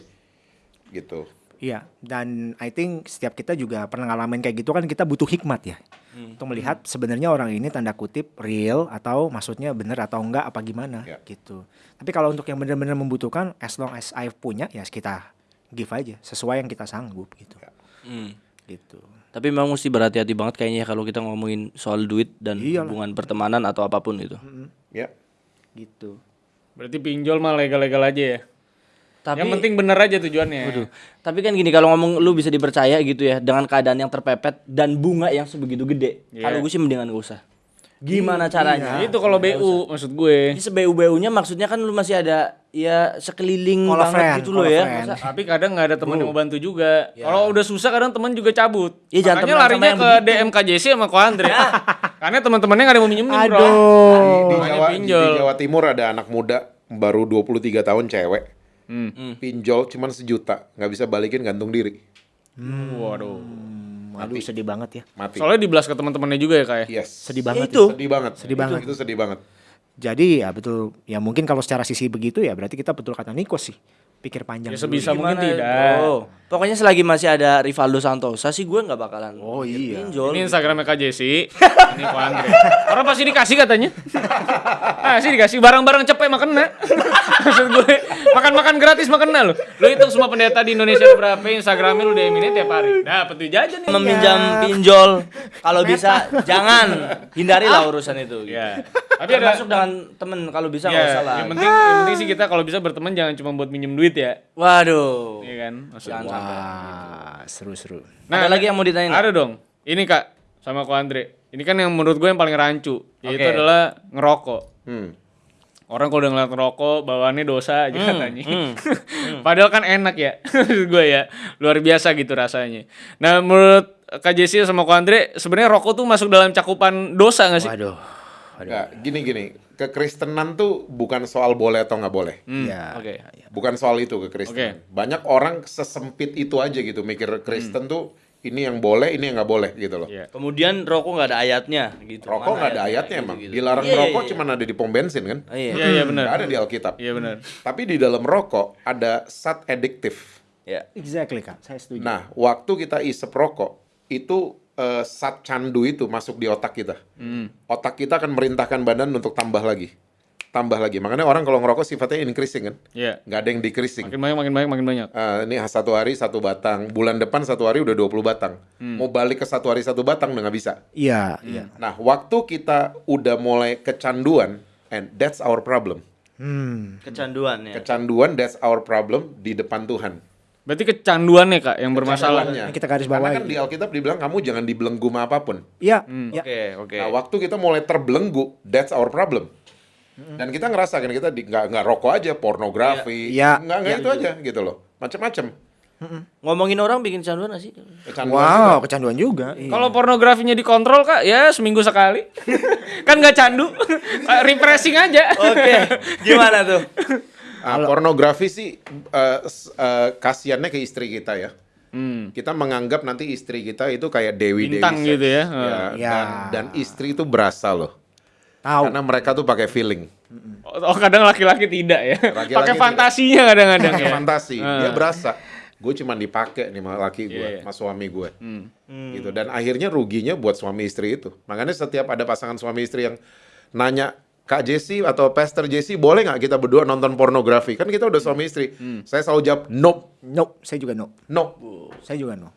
Speaker 1: Gitu.
Speaker 2: Iya, dan I think setiap kita juga pernah ngalamin kayak gitu kan kita butuh hikmat ya. Untuk melihat sebenarnya orang ini tanda kutip real atau maksudnya bener atau enggak apa gimana
Speaker 1: Ya.
Speaker 2: gitu. Tapi kalau untuk yang benar-benar membutuhkan as long as I punya ya kita give aja sesuai yang kita sanggup gitu.
Speaker 4: Hmm.
Speaker 2: Gitu.
Speaker 4: Tapi memang mesti berhati-hati banget kayaknya ya kalau kita ngomongin soal duit dan
Speaker 2: Iyalah.
Speaker 4: hubungan pertemanan atau apa pun itu.
Speaker 1: Ya.
Speaker 2: Gitu.
Speaker 3: Berarti pinjol mah legal-legal aja ya.
Speaker 4: Tapi
Speaker 3: yang penting bener aja tujuannya.
Speaker 4: Waduh. Tapi kan gini kalau ngomong lu bisa dipercaya gitu ya dengan keadaan yang terpepet dan bunga yang sebegitu gede.
Speaker 3: Iya.
Speaker 4: Kalau gue sih mendingan gak usah. Gimana caranya?
Speaker 3: Itu kalau BU maksud gue.
Speaker 4: Ini sebeu-beunya maksudnya kan lu masih ada ya sekeliling
Speaker 2: Call
Speaker 4: banget
Speaker 2: friend,
Speaker 4: gitu loh ya.
Speaker 2: friend.
Speaker 4: Masa-
Speaker 3: Tapi kadang nggak ada teman yang mau bantu juga. Kalau udah susah kadang teman juga cabut.
Speaker 4: Iya, jangan
Speaker 3: Makanya larinya ke. DM KJC sama Ko Andre. [laughs] Karena teman-temannya nggak ada yang mau minjemin, Bro.
Speaker 2: Aduh.
Speaker 1: Di Jawa, di,
Speaker 3: pinjol.
Speaker 1: di Jawa Timur ada anak muda baru 23 tahun cewek.
Speaker 3: Hmm.
Speaker 1: Pinjol cuman sejuta, nggak bisa balikin gantung diri.
Speaker 3: Waduh.
Speaker 2: Aduh sedih banget ya.
Speaker 1: Mati.
Speaker 3: Soalnya dibelas ke teman-temannya juga ya kayak.
Speaker 1: Yes.
Speaker 2: Sedih banget.
Speaker 4: itu.
Speaker 1: Sedih banget.
Speaker 2: Sedih
Speaker 1: Itu-
Speaker 2: banget.
Speaker 1: Itu sedih banget.
Speaker 2: Jadi ya betul ya mungkin kalau secara sisi begitu ya berarti kita betul kata Niko sih. Pikir panjang.
Speaker 3: Ya
Speaker 2: dulu.
Speaker 3: sebisa mungkin
Speaker 4: Gimana,
Speaker 3: tidak.
Speaker 4: bro? Pokoknya selagi masih ada Rivaldo Santosa sih gue nggak bakalan.
Speaker 2: Oh, iya.
Speaker 4: Pinjol.
Speaker 3: Ini Instagramnya KJC. ini Ko Andre. Orang pasti dikasih katanya. Ah, sih dikasih barang-barang cepet mah kena. Maksud gue, makan-makan gratis mah kena lo. Lu hitung semua pendeta di Indonesia ada berapa Instagramnya lu DM-in tiap hari. Dapat tuh jajan nih.
Speaker 4: meminjam pinjol kalau bisa jangan hindarilah urusan itu. gitu.
Speaker 3: Ya. Tapi ada
Speaker 4: Termasuk dengan temen kalau bisa nggak
Speaker 3: Ya,
Speaker 4: usah lah.
Speaker 3: yang penting yang penting sih kita kalau bisa berteman jangan cuma buat minjem duit ya.
Speaker 4: Waduh.
Speaker 3: Iya kan? Maksud
Speaker 4: Jangan.
Speaker 2: Wah, seru-seru.
Speaker 3: Nah,
Speaker 4: Ada lagi yang mau ditanyain?
Speaker 3: Ada dong. Ini Kak sama Ko Andre. Ini kan yang menurut gue yang paling rancu, yaitu
Speaker 4: Oke.
Speaker 3: adalah ngerokok.
Speaker 1: Hmm.
Speaker 3: Orang kalau udah ngeliat ngerokok, bawaannya dosa aja
Speaker 4: Hmm,
Speaker 3: katanya. [laughs] Padahal kan enak ya, [laughs] gue ya. Luar biasa gitu rasanya. Nah, menurut Kak Jessi sama Ko Andre, sebenarnya rokok tuh masuk dalam cakupan dosa gak sih?
Speaker 4: Waduh.
Speaker 1: Nggak, gini gini. Kekristenan tuh bukan soal boleh atau nggak boleh.
Speaker 2: Ya.
Speaker 3: Oke.
Speaker 1: Bukan soal itu kekristenan. Banyak orang sesempit itu aja gitu mikir Kristen tuh ini yang boleh, ini yang nggak boleh gitu loh.
Speaker 3: Iya.
Speaker 4: Kemudian rokok nggak ada ayatnya gitu.
Speaker 1: Rokok nggak ada ayatnya emang.
Speaker 4: Gitu-gitu.
Speaker 1: Dilarang
Speaker 4: Iya, iya,
Speaker 1: rokok
Speaker 4: iya.
Speaker 1: cuma ada di pom bensin kan?
Speaker 4: Oh, iya.
Speaker 3: Iya, iya benar.
Speaker 1: Nggak ada di Alkitab.
Speaker 3: Iya benar.
Speaker 1: Tapi di dalam rokok ada zat adiktif.
Speaker 4: Ya.
Speaker 2: Exactly kak, saya setuju.
Speaker 1: Nah, waktu kita isep rokok, itu eh, zat candu itu masuk di otak kita.
Speaker 3: Hmm.
Speaker 1: Otak kita akan merintahkan badan untuk tambah lagi. Tambah lagi. Makanya orang kalau ngerokok sifatnya increasing kan?
Speaker 3: Iya.
Speaker 1: Nggak ada yang decreasing.
Speaker 3: Makin banyak, makin banyak, makin banyak.
Speaker 1: Eh, ini satu hari satu batang. Bulan depan satu hari udah 20 batang.
Speaker 3: Hmm.
Speaker 1: Mau balik ke satu hari satu batang udah nggak bisa.
Speaker 2: Iya, iya.
Speaker 1: Nah, waktu kita udah mulai kecanduan, and that's our problem.
Speaker 2: Hmm.
Speaker 4: Kecanduan ya.
Speaker 1: Kecanduan, that's our problem di depan Tuhan.
Speaker 3: Berarti kecanduannya Kak yang bermasalah.
Speaker 2: Yang kita garis
Speaker 1: Karena
Speaker 2: bawahi.
Speaker 1: kan di Alkitab dibilang kamu jangan dibelenggu sama apa pun.
Speaker 2: Iya,
Speaker 3: Hmm.
Speaker 2: iya.
Speaker 4: Oke, oke.
Speaker 1: Nah, waktu kita mulai terbelenggu, that's our problem. Dan kita ngerasa kan kita di- nggak nggak rokok aja, pornografi,
Speaker 2: Iya.
Speaker 1: nggak nggak itu aja gitu loh, macam-macam.
Speaker 4: Ngomongin orang bikin kecanduan gak sih?
Speaker 1: Kecanduan
Speaker 2: Wow,
Speaker 1: juga.
Speaker 2: kecanduan juga. Iya.
Speaker 3: Kalau pornografinya dikontrol Kak, ya seminggu sekali. [laughs] kan nggak candu. [laughs] Refreshing aja.
Speaker 4: Oke. Gimana tuh? [laughs]
Speaker 1: Ah, pornografi sih eh, s- eh, kasihannya ke istri kita ya.
Speaker 3: Hmm.
Speaker 1: Kita menganggap nanti istri kita itu kayak dewi dewi
Speaker 3: Bintang gitu ya.
Speaker 2: Ya.
Speaker 1: Dan, dan istri itu berasa loh,
Speaker 2: Tahu.
Speaker 1: karena mereka tuh pakai feeling,
Speaker 3: Oh kadang laki-laki tidak ya. Pakai fantasinya kadang-kadang
Speaker 1: pakai
Speaker 3: ya.
Speaker 1: fantasi,
Speaker 3: Ah.
Speaker 1: dia berasa. Gue cuma dipakai nih sama laki gue,
Speaker 3: Iya, iya.
Speaker 1: sama suami gue.
Speaker 3: Hmm.
Speaker 1: gitu dan akhirnya ruginya buat suami istri itu makanya setiap ada pasangan suami istri yang nanya Kak Jesse atau Pastor Jesse boleh nggak kita berdua nonton pornografi kan kita udah suami istri
Speaker 3: Hmm.
Speaker 1: saya selalu jawab no
Speaker 2: Nope, saya juga no.
Speaker 1: no
Speaker 2: Saya juga no.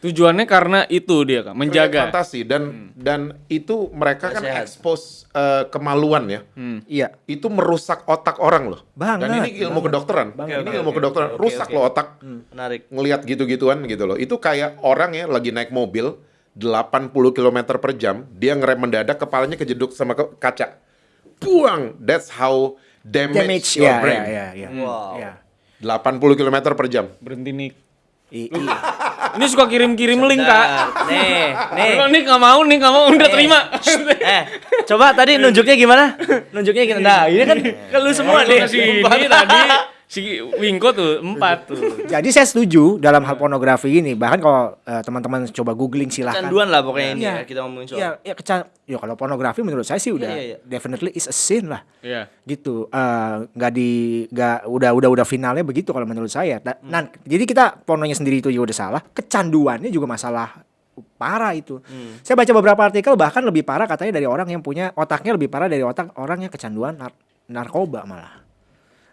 Speaker 3: Tujuannya karena itu dia kan, menjaga.
Speaker 1: fantasi dan dan itu mereka kan
Speaker 4: sehat.
Speaker 1: expose eh, kemaluan ya.
Speaker 2: Iya.
Speaker 1: Itu merusak otak orang loh.
Speaker 2: Banget,
Speaker 1: Dan ini ilmu kedokteran. ini ilmu kedokteran. Rusak loh otak.
Speaker 4: Menarik.
Speaker 1: Ngelihat gitu-gituan gitu loh. Itu kayak orang ya lagi naik mobil 80 km per jam, dia ngerem mendadak kepalanya kejeduk sama ke- kaca. Buang. That's how damage,
Speaker 2: Damage
Speaker 1: your
Speaker 2: ya,
Speaker 1: brain.
Speaker 2: ya, ya, ya.
Speaker 4: Wow.
Speaker 2: Ya.
Speaker 1: 80 km per jam.
Speaker 3: Berhenti nih.
Speaker 2: I- iya.
Speaker 3: Ini suka kirim-kirim link kak.
Speaker 4: Nih, nih.
Speaker 3: Kalau nih nggak mau, nih nggak mau, udah
Speaker 4: Eh.
Speaker 3: terima.
Speaker 4: eh, coba tadi nunjuknya gimana? Nunjuknya gimana? Nah, ini kan ke lu semua nih.
Speaker 3: ini tadi si Wingko tuh empat tuh.
Speaker 2: Jadi saya setuju dalam hal pornografi ini. Bahkan kalau eh, teman-teman coba googling silahkan.
Speaker 4: Kecanduan lah pokoknya ini
Speaker 2: Iya.
Speaker 4: ya kita ngomongin soal.
Speaker 2: Iya, ya kecan. Ya kalau pornografi menurut saya sih udah
Speaker 4: iya, iya.
Speaker 2: definitely is a sin lah.
Speaker 3: Iya.
Speaker 2: gitu Eh, nggak di nggak udah udah udah finalnya begitu kalau menurut saya Ta-
Speaker 4: Hmm.
Speaker 2: nah jadi kita pornonya sendiri itu juga udah salah kecanduannya juga masalah parah itu
Speaker 4: Hmm.
Speaker 2: saya baca beberapa artikel bahkan lebih parah katanya dari orang yang punya otaknya lebih parah dari otak orang yang kecanduan nar- narkoba malah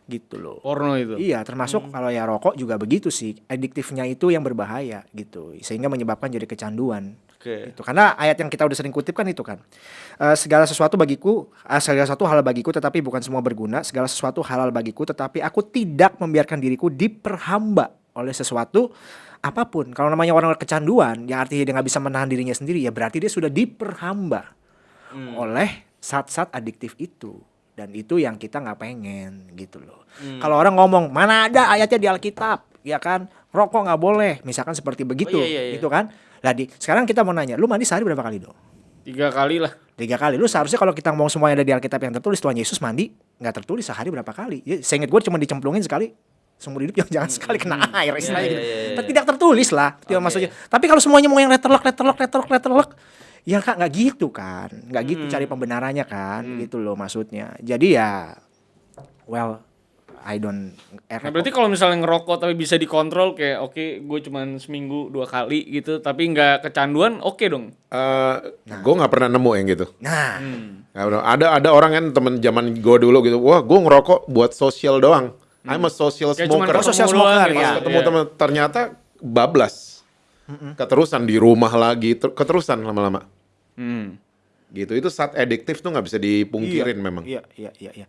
Speaker 2: gitu loh
Speaker 3: Porno itu.
Speaker 2: Iya, termasuk kalau ya rokok juga begitu sih. Adiktifnya itu yang berbahaya gitu, sehingga menyebabkan jadi kecanduan.
Speaker 4: Oke.
Speaker 2: Gitu. Karena ayat yang kita udah sering kutip kan itu kan. Eh, segala sesuatu bagiku, eh, segala sesuatu halal bagiku tetapi bukan semua berguna. Segala sesuatu halal bagiku tetapi aku tidak membiarkan diriku diperhamba oleh sesuatu apa pun. Kalau namanya orang kecanduan, ya artinya dia nggak bisa menahan dirinya sendiri, ya berarti dia sudah diperhamba oleh zat-zat adiktif itu. Dan itu yang kita nggak pengen gitu loh. Kalau orang ngomong mana ada ayatnya di Alkitab, ya kan? Rokok nggak boleh, misalkan seperti begitu,
Speaker 4: iya, iya, iya.
Speaker 2: gitu kan? Lah di sekarang kita mau nanya, lu mandi sehari berapa kali dong?
Speaker 3: Tiga kali lah.
Speaker 2: Tiga kali. Lu seharusnya kalau kita ngomong semuanya ada di Alkitab yang tertulis Tuhan Yesus mandi nggak tertulis sehari berapa kali? Ya, saya ingat gue cuma dicemplungin sekali seumur hidup [laughs] yang jangan sekali kena air istilahnya
Speaker 4: Iya,
Speaker 2: gitu.
Speaker 4: iya, iya, iya.
Speaker 2: Tidak tertulis lah, itu maksudnya. Tapi kalau semuanya mau yang letterlock, letterlock, letterlock, letterlock, ya kak nggak gitu kan, nggak gitu cari pembenarannya kan, gitu loh maksudnya. Jadi ya, well, I don't.
Speaker 3: Nah, berarti kalau misalnya ngerokok tapi bisa dikontrol kayak oke gue cuman seminggu dua kali gitu tapi nggak kecanduan oke dong.
Speaker 1: Eh, gue nggak pernah nemu yang gitu.
Speaker 2: Nah,
Speaker 1: pernah. ada ada orang kan temen zaman gue dulu gitu, wah gue ngerokok buat sosial doang. I'm a social
Speaker 3: Kayak
Speaker 1: smoker.
Speaker 3: ketemu
Speaker 2: social
Speaker 3: doang
Speaker 2: smoker,
Speaker 3: gitu.
Speaker 2: ya.
Speaker 1: Ketemu
Speaker 3: Iya.
Speaker 1: temen ternyata bablas. Keterusan di rumah lagi, ter- keterusan lama-lama.
Speaker 3: Hmm.
Speaker 1: Gitu itu saat adiktif tuh nggak bisa dipungkirin memang.
Speaker 2: Iya, iya, iya, iya.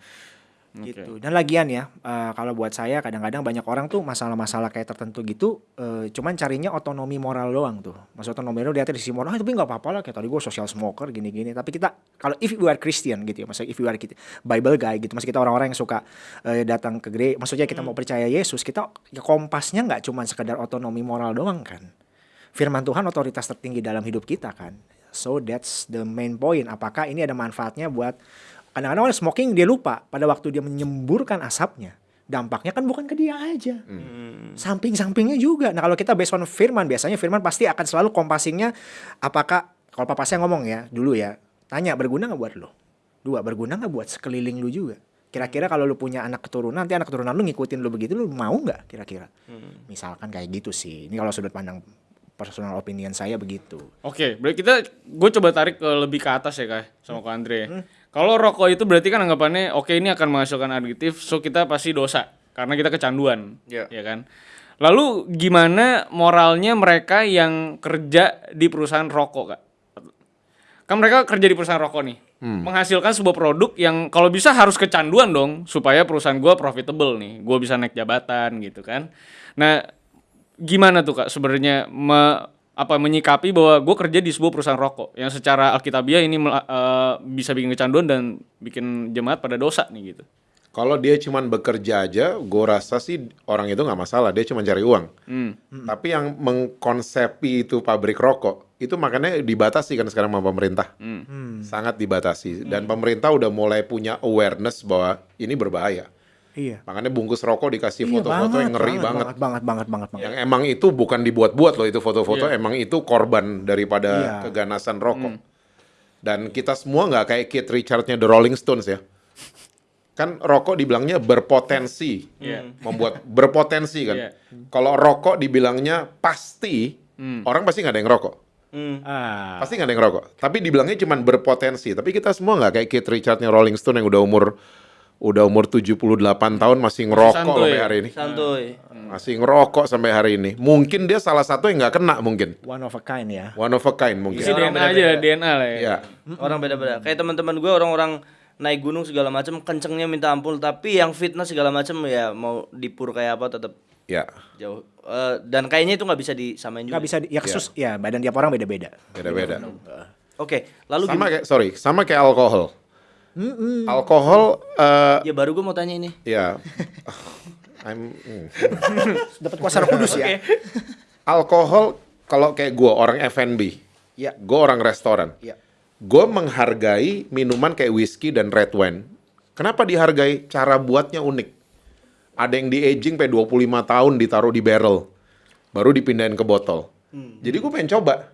Speaker 2: Gitu. Dan lagian ya, eh, kalau buat saya kadang-kadang banyak orang tuh masalah-masalah kayak tertentu gitu, eh, cuman carinya otonomi moral doang tuh. Maksud otonomi moral dia di sisi moral, ah, tapi nggak apa-apa lah kayak tadi gue social smoker gini-gini. Tapi kita kalau if you are Christian gitu ya, maksudnya if you are kita- Bible guy gitu, maksud kita orang-orang yang suka eh, datang ke gereja, maksudnya kita mau percaya Yesus, kita ya kompasnya nggak cuma sekedar otonomi moral doang kan. Firman Tuhan otoritas tertinggi dalam hidup kita kan. So that's the main point. Apakah ini ada manfaatnya buat kadang-kadang orang smoking dia lupa pada waktu dia menyemburkan asapnya. Dampaknya kan bukan ke dia aja. Samping-sampingnya juga. Nah kalau kita based on firman, biasanya firman pasti akan selalu kompasingnya apakah, kalau papa saya ngomong ya, dulu ya, tanya berguna nggak buat lo? Dua, berguna nggak buat sekeliling lu juga? Kira-kira kalau lu punya anak keturunan, nanti anak keturunan lu ngikutin lu begitu, lu mau nggak kira-kira? Misalkan kayak gitu sih. Ini kalau sudut pandang personal opinion saya begitu.
Speaker 3: Oke, berarti kita gue coba tarik ke lebih ke atas ya kak sama Kak Andre. Kalau rokok itu berarti kan anggapannya oke ini akan menghasilkan aditif, so kita pasti dosa karena kita kecanduan,
Speaker 4: Iya.
Speaker 3: ya kan. Lalu gimana moralnya mereka yang kerja di perusahaan rokok kak? Kan mereka kerja di perusahaan rokok nih, menghasilkan sebuah produk yang kalau bisa harus kecanduan dong supaya perusahaan gua profitable nih, gua bisa naik jabatan gitu kan. Nah gimana tuh kak sebenarnya me- apa menyikapi bahwa gue kerja di sebuah perusahaan rokok yang secara alkitabiah ini eh, bisa bikin kecanduan dan bikin jemaat pada dosa nih gitu.
Speaker 1: Kalau dia cuman bekerja aja, gue rasa sih orang itu nggak masalah. Dia cuma cari uang. Tapi yang mengkonsepi itu pabrik rokok, itu makanya dibatasi kan sekarang sama pemerintah. Sangat dibatasi. Dan pemerintah udah mulai punya awareness bahwa ini berbahaya.
Speaker 2: Iya.
Speaker 1: Makanya bungkus rokok dikasih
Speaker 2: Iya,
Speaker 1: foto-foto yang ngeri banget.
Speaker 2: banget, banget, banget, banget, banget.
Speaker 1: Yang emang itu bukan dibuat-buat loh itu foto-foto, emang itu korban daripada
Speaker 2: Iya.
Speaker 1: keganasan rokok. Dan kita semua nggak kayak Keith Richards-nya The Rolling Stones ya. Kan rokok dibilangnya berpotensi,
Speaker 3: Iya.
Speaker 1: membuat berpotensi kan.
Speaker 3: Iya.
Speaker 1: Kalau rokok dibilangnya pasti, orang pasti nggak ada yang rokok.
Speaker 2: Ah.
Speaker 1: Pasti nggak ada yang rokok. Tapi dibilangnya cuma berpotensi. Tapi kita semua nggak kayak Keith Richards-nya Rolling Stone yang udah umur udah umur 78 tahun masih ngerokok
Speaker 3: santuy.
Speaker 1: sampai hari ini.
Speaker 4: Santuy.
Speaker 1: Masih ngerokok sampai hari ini. Mungkin dia salah satu yang nggak kena mungkin.
Speaker 2: One of a kind ya.
Speaker 1: One of a kind mungkin.
Speaker 3: Isi
Speaker 4: orang
Speaker 3: DNA aja, DNA lah ya.
Speaker 1: Ya.
Speaker 4: Orang beda-beda. Kayak teman-teman gue orang-orang naik gunung segala macam kencengnya minta ampun tapi yang fitness segala macam ya mau dipur kayak apa tetap
Speaker 1: Ya,
Speaker 4: jauh. Eh, dan kayaknya itu nggak bisa disamain juga.
Speaker 2: Nggak bisa di- ya kesus ya badan tiap orang beda-beda.
Speaker 1: beda-beda.
Speaker 4: Oke, lalu
Speaker 1: Sama
Speaker 4: gimana?
Speaker 1: kayak sorry, sama kayak alkohol. Alkohol eh
Speaker 4: Ya baru gue mau tanya ini.
Speaker 1: ya [laughs] I'm hmm. [laughs]
Speaker 2: Dapat kuasa Roh Kudus ya.
Speaker 1: alkohol kalau kayak gua orang F&B.
Speaker 2: Ya.
Speaker 1: Gue orang restoran.
Speaker 2: Ya.
Speaker 1: Gue menghargai minuman kayak whisky dan red wine. Kenapa dihargai? Cara buatnya unik. Ada yang di aging sampai 25 tahun ditaruh di barrel. Baru dipindahin ke botol. Jadi gue pengen coba.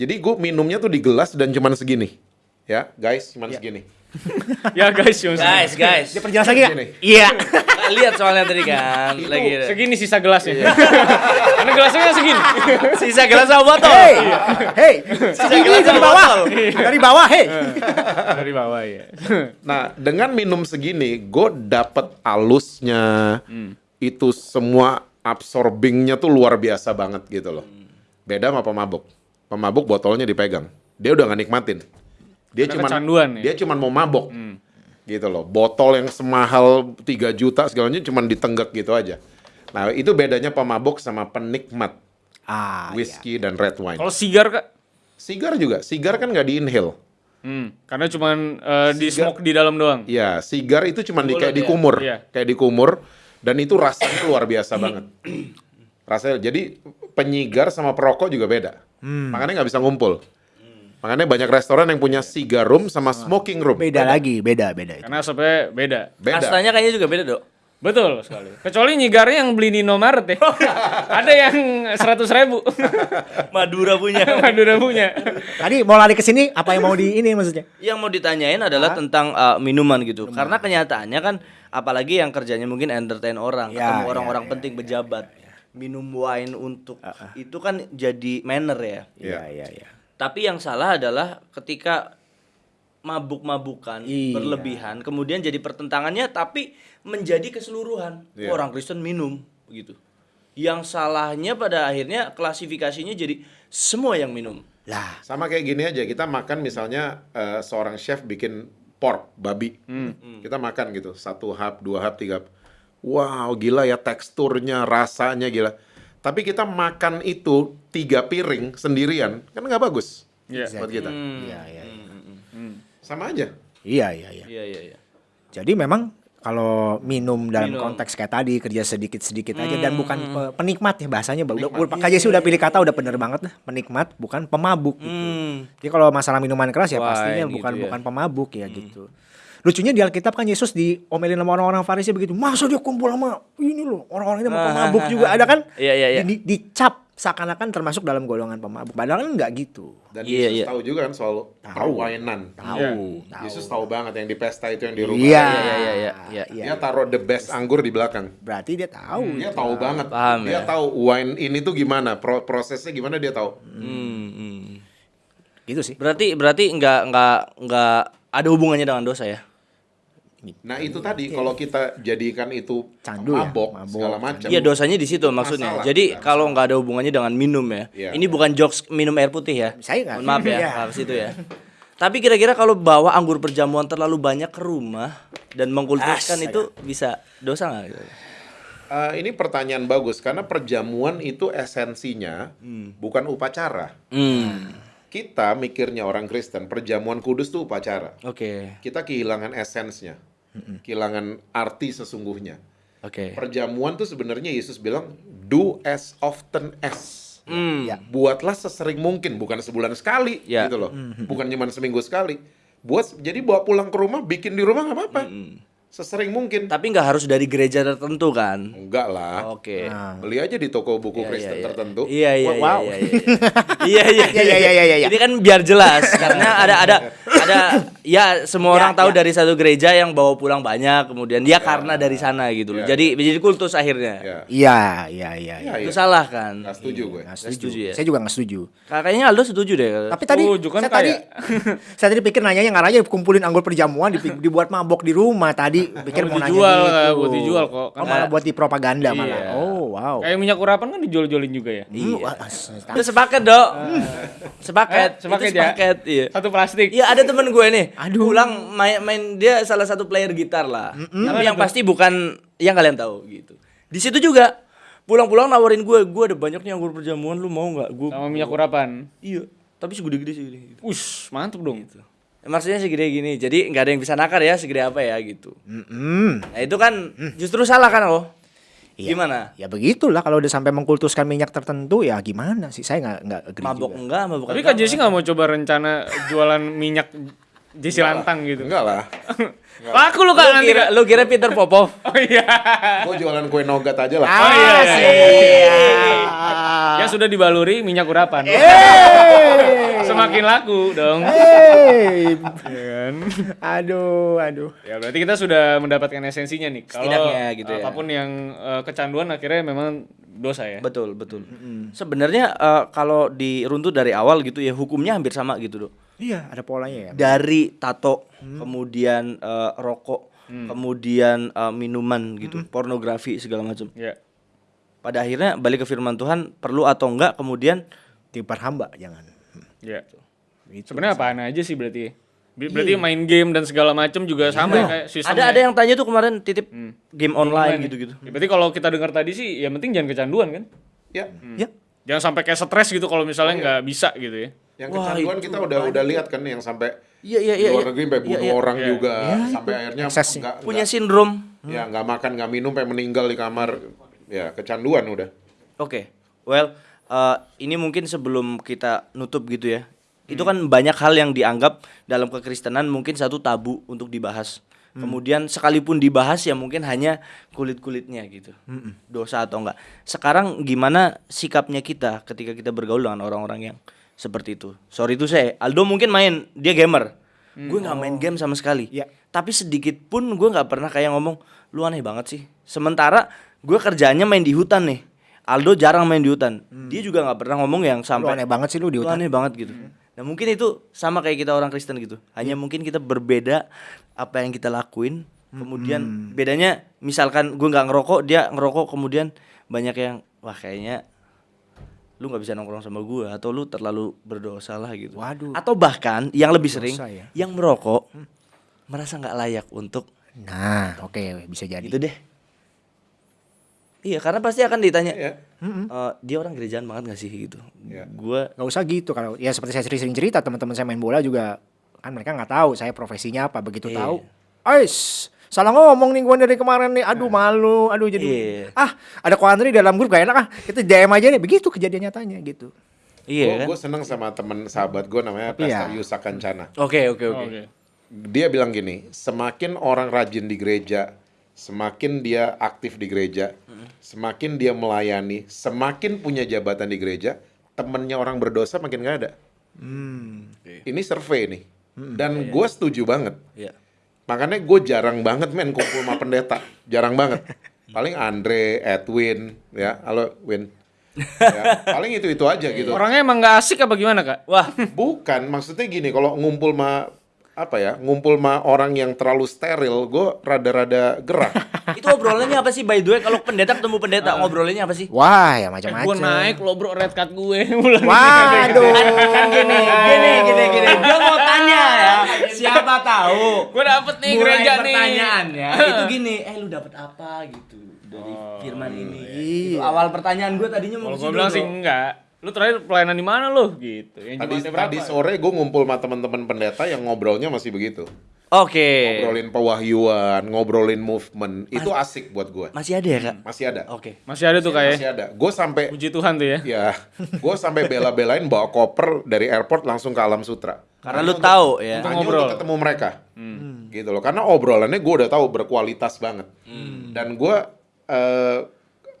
Speaker 1: Jadi gue minumnya tuh di gelas dan cuman segini. Ya, guys, cuman segini. [laughs]
Speaker 3: Ya guys, Yung.
Speaker 4: Guys, guys.
Speaker 2: Dia perjelas lagi?
Speaker 1: Segini.
Speaker 2: Iya. [laughs]
Speaker 4: Lihat soalnya tadi kan lagi
Speaker 3: Segini sisa gelasnya. [laughs] Karena gelasnya kan segini.
Speaker 4: sisa gelas sama botol.
Speaker 2: Hey, hey,
Speaker 4: Sisa
Speaker 2: segini
Speaker 4: gelas
Speaker 2: dari bawah,
Speaker 4: botol.
Speaker 2: dari bawah, hey.
Speaker 3: Dari bawah ya.
Speaker 1: Nah, dengan minum segini, gue dapet alusnya, itu semua absorbingnya tuh luar biasa banget gitu loh. Beda sama pemabuk. Pemabuk botolnya dipegang, dia udah nggak nikmatin. Dia
Speaker 3: Ada
Speaker 1: cuman
Speaker 3: kecanduan ya?
Speaker 1: dia cuman mau mabok, gitu loh. Botol yang semahal 3 juta segalanya cuman ditenggak gitu aja. Nah, itu bedanya pemabuk sama penikmat
Speaker 2: Ah,
Speaker 1: whisky dan red wine.
Speaker 3: Kalau sigar kak?
Speaker 1: Sigar juga, sigar kan nggak di inhale.
Speaker 3: Hmm, karena cuman eh, di smoke di dalam doang.
Speaker 1: Iya, sigar itu cuma di, kayak
Speaker 4: ya?
Speaker 1: dikumur,
Speaker 3: Iya.
Speaker 1: kayak dikumur, dan itu rasanya luar biasa banget. Rasanya, jadi penyigar sama perokok juga beda. Makanya nggak bisa ngumpul. Makanya banyak restoran yang punya cigar room sama smoking room.
Speaker 2: Beda lagi, beda, beda itu.
Speaker 3: Karena asapnya beda.
Speaker 1: Beda.
Speaker 4: Kastanya kayaknya juga beda, Dok.
Speaker 3: Betul sekali. Kecuali nyigarnya yang beli di Indomaret ya. [laughs] Ada yang seratus ribu. [laughs]
Speaker 4: Madura punya. [laughs]
Speaker 3: Madura punya.
Speaker 2: Tadi mau lari ke sini, apa yang mau di ini maksudnya?
Speaker 4: Yang mau ditanyain adalah tentang uh, minuman gitu. Karena kenyataannya kan apalagi yang kerjanya mungkin entertain orang,
Speaker 2: Ya,
Speaker 4: ketemu
Speaker 2: ya,
Speaker 4: orang-orang
Speaker 2: ya,
Speaker 4: penting pejabat. Minum wine untuk itu kan jadi manner ya.
Speaker 1: Iya.
Speaker 2: iya, iya.
Speaker 4: Tapi yang salah adalah ketika mabuk-mabukan
Speaker 2: Iya.
Speaker 4: berlebihan, kemudian jadi pertentangannya tapi menjadi keseluruhan.
Speaker 1: Iya.
Speaker 4: Orang Kristen minum begitu. Yang salahnya pada akhirnya klasifikasinya jadi semua yang minum.
Speaker 2: Lah,
Speaker 1: Sama kayak gini aja, kita makan misalnya eh, seorang chef bikin pork, babi. Kita makan gitu, satu hap, dua hap, tiga hap. Wow, gila ya teksturnya, rasanya gila. Tapi kita makan itu tiga piring sendirian, kan nggak bagus
Speaker 3: Iya.
Speaker 1: buat kita.
Speaker 2: iya, iya, iya.
Speaker 1: Sama aja.
Speaker 2: Iya, iya, iya.
Speaker 4: Iya iya iya.
Speaker 2: Jadi memang kalau minum dalam
Speaker 4: Minum.
Speaker 2: konteks kayak tadi kerja sedikit-sedikit aja dan bukan pe- penikmat ya bahasanya udah udah Pak KJ sih udah pilih kata udah bener banget lah penikmat bukan pemabuk gitu.
Speaker 4: Hmm.
Speaker 2: Jadi kalau masalah minuman keras ya
Speaker 4: Wine
Speaker 2: pastinya
Speaker 4: gitu
Speaker 2: bukan
Speaker 4: ya.
Speaker 2: bukan pemabuk ya gitu. Lucunya di Alkitab kan Yesus diomelin sama orang-orang Farisi begitu. Masa dia kumpul sama ini loh orang-orang ini sama pemabuk juga ada kan?
Speaker 4: Iya, iya, iya.
Speaker 2: Di- dicap seakan-akan termasuk dalam golongan pemabuk. Padahal kan nggak gitu.
Speaker 1: Dan
Speaker 4: Iya,
Speaker 1: Yesus
Speaker 4: iya.
Speaker 1: tahu juga kan soal perwainan.
Speaker 2: Tahu, tahu.
Speaker 1: Yesus tahu banget yang di pesta itu yang di rumah.
Speaker 2: Iya,
Speaker 4: Iya, iya, iya, iya.
Speaker 1: Dia taruh the best anggur di belakang.
Speaker 2: Berarti dia tahu.
Speaker 1: Dia tahu banget.
Speaker 4: Paham
Speaker 1: dia
Speaker 4: ya.
Speaker 1: tahu wine ini tuh gimana, pro- prosesnya gimana dia tahu.
Speaker 4: Hmm, hmm.
Speaker 2: Gitu sih.
Speaker 4: Berarti berarti nggak nggak nggak ada hubungannya dengan dosa ya?
Speaker 1: Nah itu tadi kalau kita jadikan itu
Speaker 2: Candu ya,
Speaker 1: mabok,
Speaker 2: mabok,
Speaker 1: segala macam.
Speaker 4: Iya dosanya di situ maksudnya.
Speaker 1: Masalah.
Speaker 4: Jadi kalau nggak ada hubungannya dengan minum ya.
Speaker 1: Iya.
Speaker 4: Ini bukan jokes minum air putih ya.
Speaker 2: Saya nggak-
Speaker 4: Mohon maaf ya,
Speaker 2: Iya.
Speaker 4: harus itu ya. Tapi kira-kira kalau bawa anggur perjamuan terlalu banyak ke rumah dan mengkultuskan itu bisa dosa nggak?
Speaker 1: Eh, ini pertanyaan bagus karena perjamuan itu esensinya bukan upacara.
Speaker 4: Hmm.
Speaker 1: Kita mikirnya orang Kristen, perjamuan kudus tuh upacara.
Speaker 4: Oke.
Speaker 1: Kita kehilangan esensnya, kehilangan arti sesungguhnya.
Speaker 4: Oke.
Speaker 1: Perjamuan tuh sebenarnya Yesus bilang do as often as.
Speaker 4: Hmm.
Speaker 2: Ya.
Speaker 1: Buatlah sesering mungkin, bukan sebulan sekali
Speaker 4: Ya.
Speaker 1: gitu loh. Bukan cuma seminggu sekali. Buat jadi bawa pulang ke rumah, bikin di rumah nggak apa-apa. Sesering mungkin.
Speaker 4: Tapi nggak harus dari gereja tertentu kan?
Speaker 1: Enggak lah.
Speaker 4: Oke.
Speaker 1: Beli aja di toko buku
Speaker 4: Iya,
Speaker 1: Kristen
Speaker 4: iya.
Speaker 1: tertentu.
Speaker 4: Iya iya
Speaker 2: Wow.
Speaker 4: iya iya. [laughs] Iya iya
Speaker 2: Iya, iya, iya, iya.
Speaker 4: Ini kan biar jelas [laughs] karena ada ada ada ya semua [laughs]
Speaker 2: Ya,
Speaker 4: orang tahu
Speaker 2: ya.
Speaker 4: dari satu gereja yang bawa pulang banyak kemudian dia karena dari sana gitu loh.
Speaker 1: Ya,
Speaker 4: Jadi jadi kultus akhirnya.
Speaker 1: Ya.
Speaker 2: Iya, iya, iya.
Speaker 1: Ya,
Speaker 2: iya.
Speaker 4: Itu salah kan?
Speaker 1: Nggak setuju gue.
Speaker 2: Nggak
Speaker 4: Nggak setuju ya?
Speaker 2: Saya juga nggak setuju.
Speaker 4: Kayaknya Aldo setuju deh.
Speaker 2: Tapi tadi
Speaker 3: Setuju, kan
Speaker 2: saya tadi saya tadi pikir nanyanya ngarahnya kumpulin anggur perjamuan dibuat mabok di rumah tadi pikir
Speaker 3: Buat
Speaker 2: mau nanya
Speaker 3: dijual,
Speaker 2: gitu.
Speaker 3: Kak, buat dijual kok.
Speaker 2: Oh,
Speaker 3: Kan
Speaker 2: malah buat di propaganda malah.
Speaker 3: Iya.
Speaker 2: Oh, wow.
Speaker 3: Kayak minyak urapan kan dijual-jualin juga ya.
Speaker 2: Hmm, as-
Speaker 4: Itu sepaket, Dok. Sepaket.
Speaker 3: Eh, sepaket ya?
Speaker 4: sepaket, iya.
Speaker 3: Satu plastik.
Speaker 4: Iya ada temen gue nih,
Speaker 2: Aduh.
Speaker 4: pulang main, main dia salah satu player gitar lah, tapi yang pasti bukan yang kalian tahu gitu. Di situ juga pulang-pulang nawarin gue, gue ada banyak nih anggur perjamuan, lu mau nggak? Gue
Speaker 3: Sama minyak urapan.
Speaker 4: iya, tapi segede-gede segede. Gitu.
Speaker 3: Ush, mantep dong.
Speaker 4: Ya, maksudnya segede gini, jadi nggak ada yang bisa nakar ya segede apa ya gitu.
Speaker 2: Mm-mm.
Speaker 4: Nah itu kan justru salah kan lo?
Speaker 2: Iya.
Speaker 4: Gimana?
Speaker 2: Ya begitulah kalau udah sampai mengkultuskan minyak tertentu ya gimana sih? Saya nggak nggak
Speaker 4: Mabok
Speaker 2: juga.
Speaker 4: enggak, mabok
Speaker 3: Tapi. Kak Jesse nggak mau coba rencana jualan minyak Jesse Lantang gitu.
Speaker 1: Enggak lah. [laughs]
Speaker 3: Laku lu
Speaker 4: Lu
Speaker 3: Kak nanti
Speaker 4: kira, lu kira Peter Popov? [laughs]
Speaker 3: Oh iya.
Speaker 1: Gue jualan kue nougat aja lah.
Speaker 3: Oh iya.
Speaker 2: Ah, siap.
Speaker 3: Ya sudah dibaluri minyak urapan. [laughs] Semakin laku dong.
Speaker 2: Hey.
Speaker 3: Iya kan?
Speaker 2: Aduh, aduh.
Speaker 3: Ya berarti kita sudah mendapatkan esensinya nih. Kalau
Speaker 4: Setidaknya gitu ya.
Speaker 3: apa pun yang eh, kecanduan akhirnya memang dosa ya.
Speaker 4: Betul, betul. Sebenarnya eh, kalau diruntut dari awal gitu ya hukumnya hampir sama gitu, Dok.
Speaker 2: Iya, ada polanya ya.
Speaker 4: dari tato, kemudian eh, rokok, kemudian eh, minuman gitu, pornografi segala macam.
Speaker 3: Ya.
Speaker 4: Pada akhirnya balik ke firman Tuhan perlu atau enggak kemudian
Speaker 2: Diperhamba jangan.
Speaker 3: Ya.
Speaker 2: Gitu.
Speaker 3: Sebenarnya apaan aja sih berarti? Ber- Berarti main game dan segala macam juga sama ya kayak sistemnya.
Speaker 4: ada ada yang tanya tuh kemarin titip game online gitu-gitu.
Speaker 3: Ya, berarti kalau kita dengar tadi sih ya penting jangan kecanduan kan?
Speaker 1: Ya.
Speaker 2: Ya.
Speaker 3: Jangan sampai kayak stres gitu kalau misalnya nggak bisa gitu ya.
Speaker 1: Yang
Speaker 4: Wah,
Speaker 1: kecanduan kita udah udah lihat kan yang sampai
Speaker 4: Iya iya iya.
Speaker 1: luar
Speaker 4: iya.
Speaker 1: negeri sampai
Speaker 4: Iya,
Speaker 1: bunuh
Speaker 4: iya.
Speaker 1: orang
Speaker 3: Iya.
Speaker 1: juga sampai akhirnya
Speaker 2: Ekses sih.
Speaker 1: nggak
Speaker 4: Punya
Speaker 1: nggak-
Speaker 4: sindrom.
Speaker 1: ya nggak makan nggak minum sampai meninggal di kamar ya kecanduan udah
Speaker 4: Oke. Well, eh, ini mungkin sebelum kita nutup gitu ya. Itu kan banyak hal yang dianggap dalam kekristenan mungkin satu tabu untuk dibahas. Kemudian sekalipun dibahas ya mungkin hanya kulit-kulitnya gitu. Dosa atau enggak. Sekarang gimana sikapnya kita ketika kita bergaul dengan orang-orang yang seperti itu? Sorry itu saya, Aldo mungkin main, dia gamer. Gue nggak main game sama sekali.
Speaker 2: Iya.
Speaker 4: Tapi sedikit pun gue nggak pernah kayak ngomong, lu aneh banget sih. Sementara gue kerjaannya main di hutan nih. Aldo jarang main di hutan. Dia juga nggak pernah ngomong yang
Speaker 2: Lu
Speaker 4: sampai
Speaker 2: aneh banget sih lu di
Speaker 4: lu
Speaker 2: hutan.
Speaker 4: aneh banget gitu. Nah mungkin itu sama kayak kita orang Kristen gitu. Hanya mungkin kita berbeda apa yang kita lakuin. Kemudian bedanya misalkan gue nggak ngerokok, dia ngerokok kemudian banyak yang wah kayaknya lu nggak bisa nongkrong sama gue atau lu terlalu berdosa lah gitu.
Speaker 2: Waduh.
Speaker 4: Atau bahkan yang lebih sering
Speaker 2: Dosa ya.
Speaker 4: yang merokok merasa nggak layak untuk
Speaker 2: Nah, oke bisa jadi.
Speaker 4: gitu deh. Iya karena pasti akan ditanya.
Speaker 1: ya
Speaker 4: "Eh, dia orang gerejaan banget gak sih gitu.
Speaker 1: Iya.
Speaker 4: Gue
Speaker 2: Gak usah gitu kalau ya seperti saya sering cerita teman-teman saya main bola juga kan mereka nggak tahu saya profesinya apa begitu
Speaker 4: Iya.
Speaker 2: tahu. Ais, salah ngomong nih gue dari kemarin nih. Aduh malu, aduh jadi
Speaker 4: Iya.
Speaker 2: ah ada Koandri dalam grup gak enak ah. Kita DM aja nih begitu kejadian nyatanya gitu.
Speaker 4: iya kan.
Speaker 1: gue seneng sama temen sahabat gue namanya
Speaker 2: Tapi ya.
Speaker 1: Pastor Yusa Kancana
Speaker 4: Oke oke oke.
Speaker 3: Oke.
Speaker 1: dia bilang gini, semakin orang rajin di gereja, semakin dia aktif di gereja, semakin dia melayani, semakin punya jabatan di gereja, temennya orang berdosa makin gak ada. Ini survei nih, dan gue setuju banget.
Speaker 4: Iya.
Speaker 1: Makanya gue jarang banget men kumpul sama pendeta, jarang banget. Paling Andre, Edwin, ya, halo Win. Ya, paling itu itu aja gitu.
Speaker 3: Orangnya emang nggak asik apa gimana kak?
Speaker 4: Wah,
Speaker 1: Bukan, maksudnya gini, kalau ngumpul ma apa ya, ngumpul ma orang yang terlalu steril, gue rada-rada gerah. [laughs]
Speaker 4: itu obrolannya apa sih by the way kalau pendeta ketemu pendeta ngobrolinnya apa sih?
Speaker 2: Wah ya
Speaker 3: Gue
Speaker 2: macam-macam.
Speaker 3: naik lo bro red card gue. [laughs] Bulan
Speaker 2: Waduh.
Speaker 4: Kan gini, gini, gini, gini. Dia mau tanya ya. Siapa tahu.
Speaker 3: gue dapet nih
Speaker 4: Mulai
Speaker 3: gereja nih.
Speaker 4: pertanyaannya [laughs] itu gini, eh lu dapat apa gitu dari firman ini. Itu awal pertanyaan gue tadinya mau
Speaker 3: gue bilang sih enggak. Lu terakhir pelayanan di mana lu? Gitu. Yang
Speaker 1: Tadi,
Speaker 3: berapa?
Speaker 1: tadi sore gue ngumpul sama teman-teman pendeta yang ngobrolnya masih begitu.
Speaker 4: Oke.
Speaker 1: Ngobrolin pewahyuan, ngobrolin movement, itu asik buat gue.
Speaker 4: Masih ada ya, Kak?
Speaker 1: Masih ada.
Speaker 4: Oke.
Speaker 3: Masih ada tuh kayak.
Speaker 1: Masih ada. Gue sampai
Speaker 3: Puji Tuhan tuh ya.
Speaker 1: ya, gue sampai bela-belain bawa koper dari airport langsung ke Alam Sutra.
Speaker 4: Karena lu tahu ya.
Speaker 3: Untuk ngobrol.
Speaker 1: untuk ketemu mereka. Gitu loh. Karena obrolannya gue udah tahu berkualitas banget. Dan gue eh,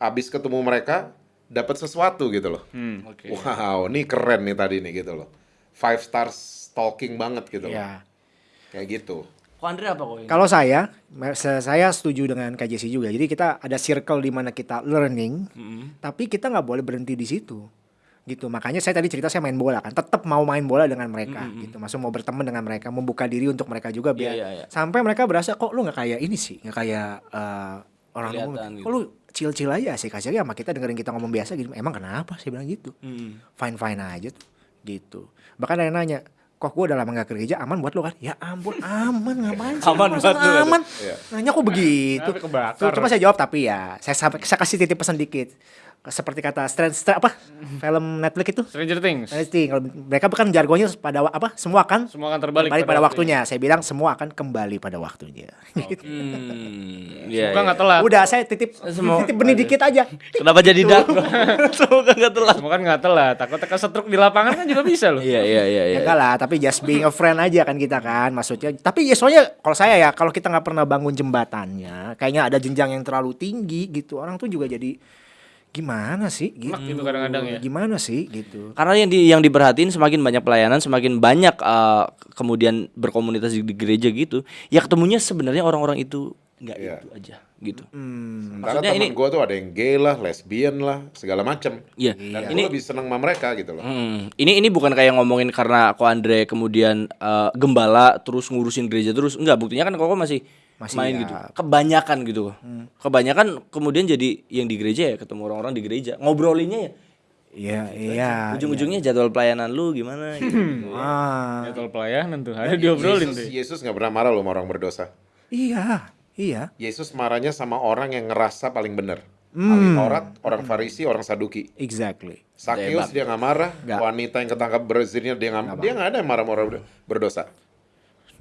Speaker 1: abis ketemu mereka dapat sesuatu gitu loh.
Speaker 3: Hmm.
Speaker 4: Oke.
Speaker 1: Wow, ini keren nih tadi nih gitu loh. Five stars talking banget gitu loh.
Speaker 2: Ya.
Speaker 1: Kayak gitu.
Speaker 4: Andre apa kok ini?
Speaker 2: Kalau saya, saya setuju dengan KJC juga. Jadi kita ada circle di mana kita learning, tapi kita nggak boleh berhenti di situ. Gitu. Makanya saya tadi cerita saya main bola kan, tetap mau main bola dengan mereka gitu. Maksud mau berteman dengan mereka, membuka diri untuk mereka juga biar
Speaker 4: Iya, iya, iya.
Speaker 2: sampai mereka berasa kok lu nggak kayak ini sih, nggak kayak eh, orang umum.
Speaker 4: Kelihatan
Speaker 2: Kok lu chill-chill aja sih kasih sama kita dengerin kita ngomong biasa gitu. Emang kenapa? Saya bilang gitu.
Speaker 4: Hmm.
Speaker 2: Fine-fine aja tuh. Gitu. Bahkan ada yang nanya, kok gue udah lama gak kerja aman buat lo kan? Ya ampun aman ngapain sih?
Speaker 4: Aman
Speaker 2: Masa
Speaker 4: buat kata.
Speaker 2: aman.
Speaker 1: Iya.
Speaker 2: Nanya kok begitu? Tuh, coba saya jawab tapi ya saya sampai saya kasih titip pesan dikit. Seperti kata Strange Stra- apa film Netflix itu
Speaker 3: Stranger Things.
Speaker 2: Strange Things. Kalau mereka bukan jargonnya pada apa semua akan
Speaker 3: Semua akan terbalik
Speaker 2: pada,
Speaker 3: pada
Speaker 2: waktunya. Saya bilang semua akan kembali pada waktunya. Gitu.
Speaker 4: Hmm. Iya.
Speaker 3: Semoga
Speaker 4: iya.
Speaker 3: nggak telat.
Speaker 2: Udah saya titip
Speaker 4: Semua-
Speaker 2: titip benih dikit aja.
Speaker 4: Kenapa jadi dark? [laughs] Semoga enggak telat.
Speaker 3: Semoga kan nggak telat. Takut tekan setruk di lapangan kan juga bisa loh.
Speaker 4: Iya iya iya
Speaker 2: Ya
Speaker 4: iya.
Speaker 2: enggak lah, tapi just being a friend aja kan kita kan maksudnya. Tapi ya soalnya kalau saya ya kalau kita nggak pernah bangun jembatannya, kayaknya ada jenjang yang terlalu tinggi gitu. Orang tuh juga jadi gimana sih gitu.
Speaker 3: Gitu kadang-kadang ya.
Speaker 2: Gimana sih gitu.
Speaker 4: Karena yang di, yang diperhatiin semakin banyak pelayanan, semakin banyak eh, kemudian berkomunitas di, di gereja gitu. Ya ketemunya sebenarnya orang-orang itu nggak
Speaker 1: Iya.
Speaker 4: itu aja gitu.
Speaker 2: Hmm.
Speaker 1: Sementara
Speaker 4: Maksudnya
Speaker 1: teman
Speaker 4: ini-
Speaker 1: gue tuh ada yang gay lah, lesbian lah, segala macem.
Speaker 4: Iya.
Speaker 1: Dan
Speaker 4: Ini
Speaker 1: lebih seneng sama mereka gitu loh.
Speaker 4: Hmm, ini ini bukan kayak ngomongin karena Ko Andre kemudian eh, gembala terus ngurusin gereja terus enggak buktinya kan Koko masih
Speaker 2: Masih
Speaker 4: main
Speaker 2: ya.
Speaker 4: gitu. Kebanyakan gitu. Kebanyakan kemudian jadi yang di gereja ya ketemu orang-orang di gereja. Ngobrolinnya ya
Speaker 2: Iya, iya.
Speaker 4: ujung-ujungnya jadwal pelayanan lu gimana [laughs] gitu.
Speaker 2: Ah,
Speaker 3: Jadwal pelayanan tuh ada diobrolin
Speaker 1: Yesus,
Speaker 3: tuh.
Speaker 1: Yesus nggak pernah marah loh sama orang berdosa.
Speaker 2: iya, iya.
Speaker 1: Yesus marahnya sama orang yang ngerasa paling benar. Ahli Taurat, orang Farisi, orang Saduki.
Speaker 2: Exactly.
Speaker 1: Sakius dia nggak marah,
Speaker 2: Nggak.
Speaker 1: wanita yang ketangkap berzinnya dia nggak dia nggak ada yang marah sama orang berdosa.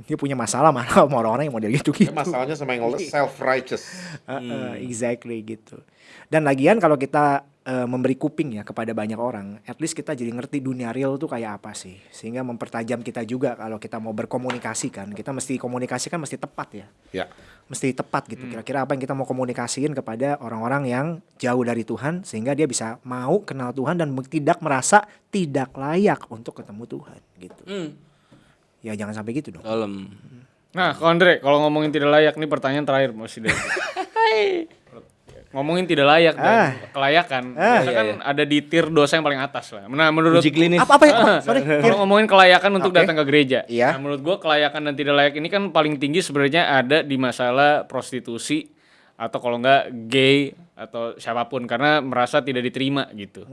Speaker 2: Dia punya masalah malah sama orang-orang yang model gitu gitu.
Speaker 1: Masalahnya sama yang self righteous.
Speaker 2: Heeh, exactly gitu. Dan lagian kalau kita eh, memberi kuping ya kepada banyak orang, at least kita jadi ngerti dunia real tuh kayak apa sih. Sehingga mempertajam kita juga kalau kita mau berkomunikasi kan. Kita mesti komunikasi kan mesti tepat ya.
Speaker 1: Ya,
Speaker 2: Mesti tepat gitu. Kira-kira apa yang kita mau komunikasiin kepada orang-orang yang jauh dari Tuhan sehingga dia bisa mau kenal Tuhan dan tidak merasa tidak layak untuk ketemu Tuhan gitu.
Speaker 4: Hmm.
Speaker 2: Ya jangan sampai gitu dong.
Speaker 4: Dalam.
Speaker 3: Nah, Andre, kalau ngomongin tidak layak nih pertanyaan terakhir masih [laughs] dari. ngomongin tidak layak dan
Speaker 2: Ah.
Speaker 3: kelayakan.
Speaker 2: Ah.
Speaker 3: Biasa kan ada di tier dosa yang paling atas lah. Nah, menurut
Speaker 4: Uji klinis.
Speaker 2: Apa apa ya? Sorry.
Speaker 3: Kalau ngomongin kelayakan untuk
Speaker 2: Oke.
Speaker 3: datang ke gereja,
Speaker 2: Iya.
Speaker 3: nah, menurut gua kelayakan dan tidak layak ini kan paling tinggi sebenarnya ada di masalah prostitusi atau kalau enggak gay atau siapa pun karena merasa tidak diterima gitu.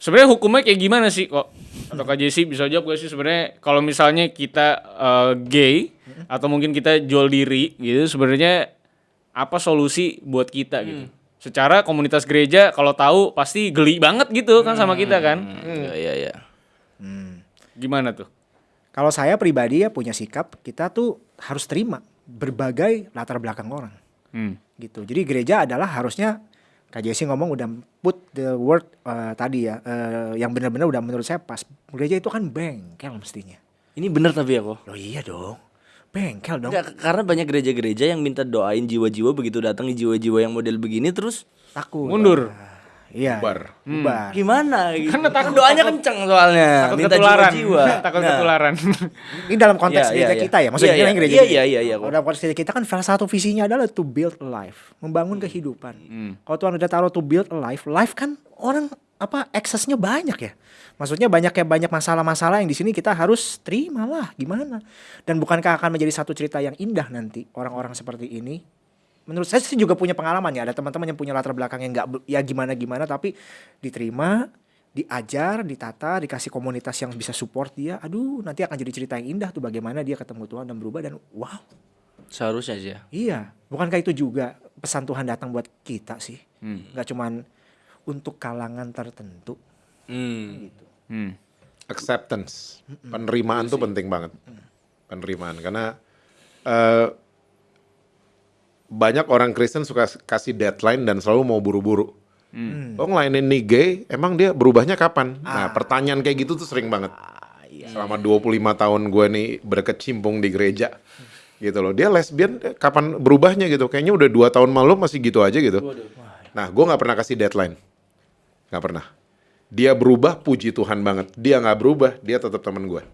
Speaker 3: Sebenarnya hukumnya kayak gimana sih kok? Atau Kak Jesse bisa jawab gak sih sebenarnya kalau misalnya kita eh, gay atau mungkin kita jual diri gitu sebenarnya apa solusi buat kita gitu? Secara komunitas gereja kalau tahu pasti geli banget gitu kan sama kita kan?
Speaker 4: Iya iya iya.
Speaker 3: Gimana tuh?
Speaker 2: Kalau saya pribadi ya punya sikap kita tuh harus terima berbagai latar belakang orang
Speaker 3: Hmm.
Speaker 2: gitu. Jadi gereja adalah harusnya Kak Jesse ngomong udah put the word eh, tadi ya eh, yang benar-benar udah menurut saya pas. Gereja itu kan bengkel mestinya.
Speaker 4: Ini bener tapi ya kok.
Speaker 2: Loh iya dong. Bengkel dong.
Speaker 4: Enggak, karena banyak gereja-gereja yang minta doain jiwa-jiwa begitu datang jiwa-jiwa yang model begini terus
Speaker 2: Takut.
Speaker 3: Mundur.
Speaker 2: Iya.
Speaker 1: Bubar.
Speaker 2: Bubar.
Speaker 4: gimana gitu.
Speaker 3: Karena takut-
Speaker 4: doanya
Speaker 3: takut-
Speaker 4: kenceng soalnya.
Speaker 3: takut
Speaker 4: minta
Speaker 3: ketularan.
Speaker 4: jiwa-jiwa. [laughs]
Speaker 3: takut
Speaker 4: Nah.
Speaker 3: ketularan.
Speaker 2: Ini dalam konteks
Speaker 4: Iya,
Speaker 2: gereja
Speaker 4: iya,
Speaker 2: kita ya. Maksudnya ini
Speaker 4: iya.
Speaker 2: gereja.
Speaker 4: Iya,
Speaker 2: kita.
Speaker 4: iya, iya, iya,
Speaker 2: dalam konteks gereja kita kan salah satu visinya adalah to build a life, membangun kehidupan. Kalau Tuhan udah taruh to build a life, life kan orang apa aksesnya banyak ya. Maksudnya banyak ya banyak masalah-masalah yang di sini kita harus terima lah gimana. Dan bukankah akan menjadi satu cerita yang indah nanti orang-orang seperti ini menurut saya sih juga punya pengalaman ya. Ada teman-teman yang punya latar belakang yang nggak ya gimana gimana tapi diterima diajar ditata dikasih komunitas yang bisa support dia aduh nanti akan jadi cerita yang indah tuh bagaimana dia ketemu Tuhan dan berubah dan wow.
Speaker 4: Seharusnya sih ya.
Speaker 2: iya. Bukankah itu juga pesan Tuhan datang buat kita sih? Nggak cuman untuk kalangan tertentu.
Speaker 4: Hmm.
Speaker 2: gitu.
Speaker 3: Hmm.
Speaker 1: acceptance, penerimaan tuh penting banget. Penerimaan. Karena eh, banyak orang Kristen suka kasih deadline dan selalu mau buru-buru. Oh ngelainin nih gay, emang dia berubahnya kapan? Nah pertanyaan kayak gitu tuh sering banget. Selama 25 tahun gue nih berkecimpung di gereja. Gitu loh, dia lesbian kapan berubahnya gitu? Kayaknya udah dua tahun malu masih gitu aja gitu. Nah gue nggak pernah kasih deadline. Nggak pernah. Dia berubah, puji Tuhan banget. Dia nggak berubah, dia tetap teman gue.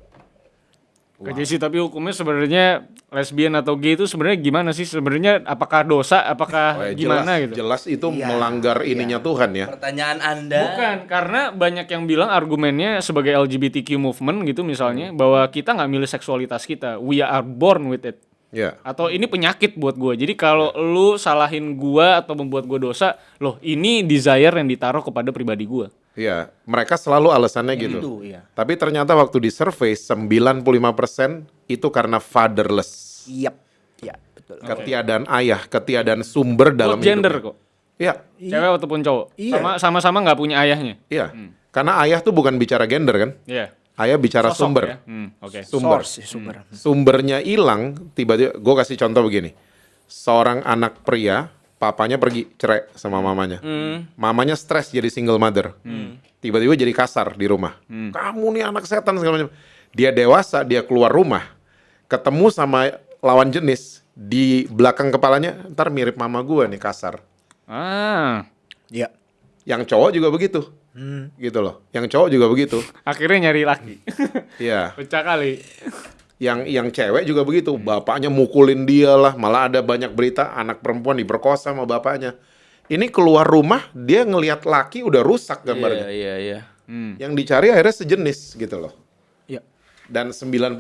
Speaker 3: Kak Jesse, tapi hukumnya sebenarnya lesbian atau gay itu sebenarnya gimana sih? Sebenarnya apakah dosa? Apakah
Speaker 1: Oh, ya,
Speaker 3: gimana
Speaker 1: jelas,
Speaker 3: gitu?
Speaker 1: Jelas itu
Speaker 2: Iya,
Speaker 1: melanggar ininya Tuhan ya.
Speaker 4: Pertanyaan Anda.
Speaker 3: Bukan, karena banyak yang bilang argumennya sebagai LGBTQ movement gitu misalnya bahwa kita nggak milih seksualitas kita, we are born with it.
Speaker 1: Ya.
Speaker 3: Atau ini penyakit buat gue. Jadi kalau lu salahin gua atau membuat gue dosa, loh ini desire yang ditaruh kepada pribadi gua.
Speaker 1: Iya, mereka selalu alasannya gitu.
Speaker 2: Itu, iya.
Speaker 1: Tapi ternyata waktu di survei 95% itu karena fatherless.
Speaker 2: Yap. Ya, betul.
Speaker 1: Ketiadaan ayah, ketiadaan sumber dalam
Speaker 3: Buat gender
Speaker 1: hidupnya.
Speaker 3: kok.
Speaker 1: Iya,
Speaker 3: Cewek ataupun cowok.
Speaker 2: Iya.
Speaker 3: Sama sama-sama nggak punya ayahnya.
Speaker 1: iya. Karena ayah tuh bukan bicara gender kan?
Speaker 3: Iya.
Speaker 1: Ayah bicara
Speaker 3: Sosok
Speaker 1: sumber.
Speaker 3: ya. Hmm, Oke.
Speaker 1: Sumber.
Speaker 2: Source, sumber.
Speaker 1: Sumbernya hilang, tiba-tiba gue kasih contoh begini. Seorang anak pria, papanya pergi cerai sama mamanya. Mamanya stres jadi single mother. Tiba-tiba jadi kasar di rumah. Kamu nih anak setan segala macam. Dia dewasa, dia keluar rumah, ketemu sama lawan jenis di belakang kepalanya, ntar mirip mama gue nih kasar.
Speaker 3: Ah,
Speaker 2: Ya.
Speaker 1: Yang cowok juga begitu. Gitu loh. Yang cowok juga begitu.
Speaker 3: akhirnya nyari laki.
Speaker 1: Iya.
Speaker 3: Pecah kali.
Speaker 1: Yang yang cewek juga begitu bapaknya mukulin dia lah malah ada banyak berita anak perempuan diperkosa sama bapaknya ini keluar rumah dia ngelihat laki udah rusak
Speaker 4: Iya,
Speaker 1: gambarnya
Speaker 4: iya, iya.
Speaker 3: Hmm.
Speaker 1: yang dicari akhirnya sejenis gitu loh
Speaker 2: Ya.
Speaker 1: dan 95%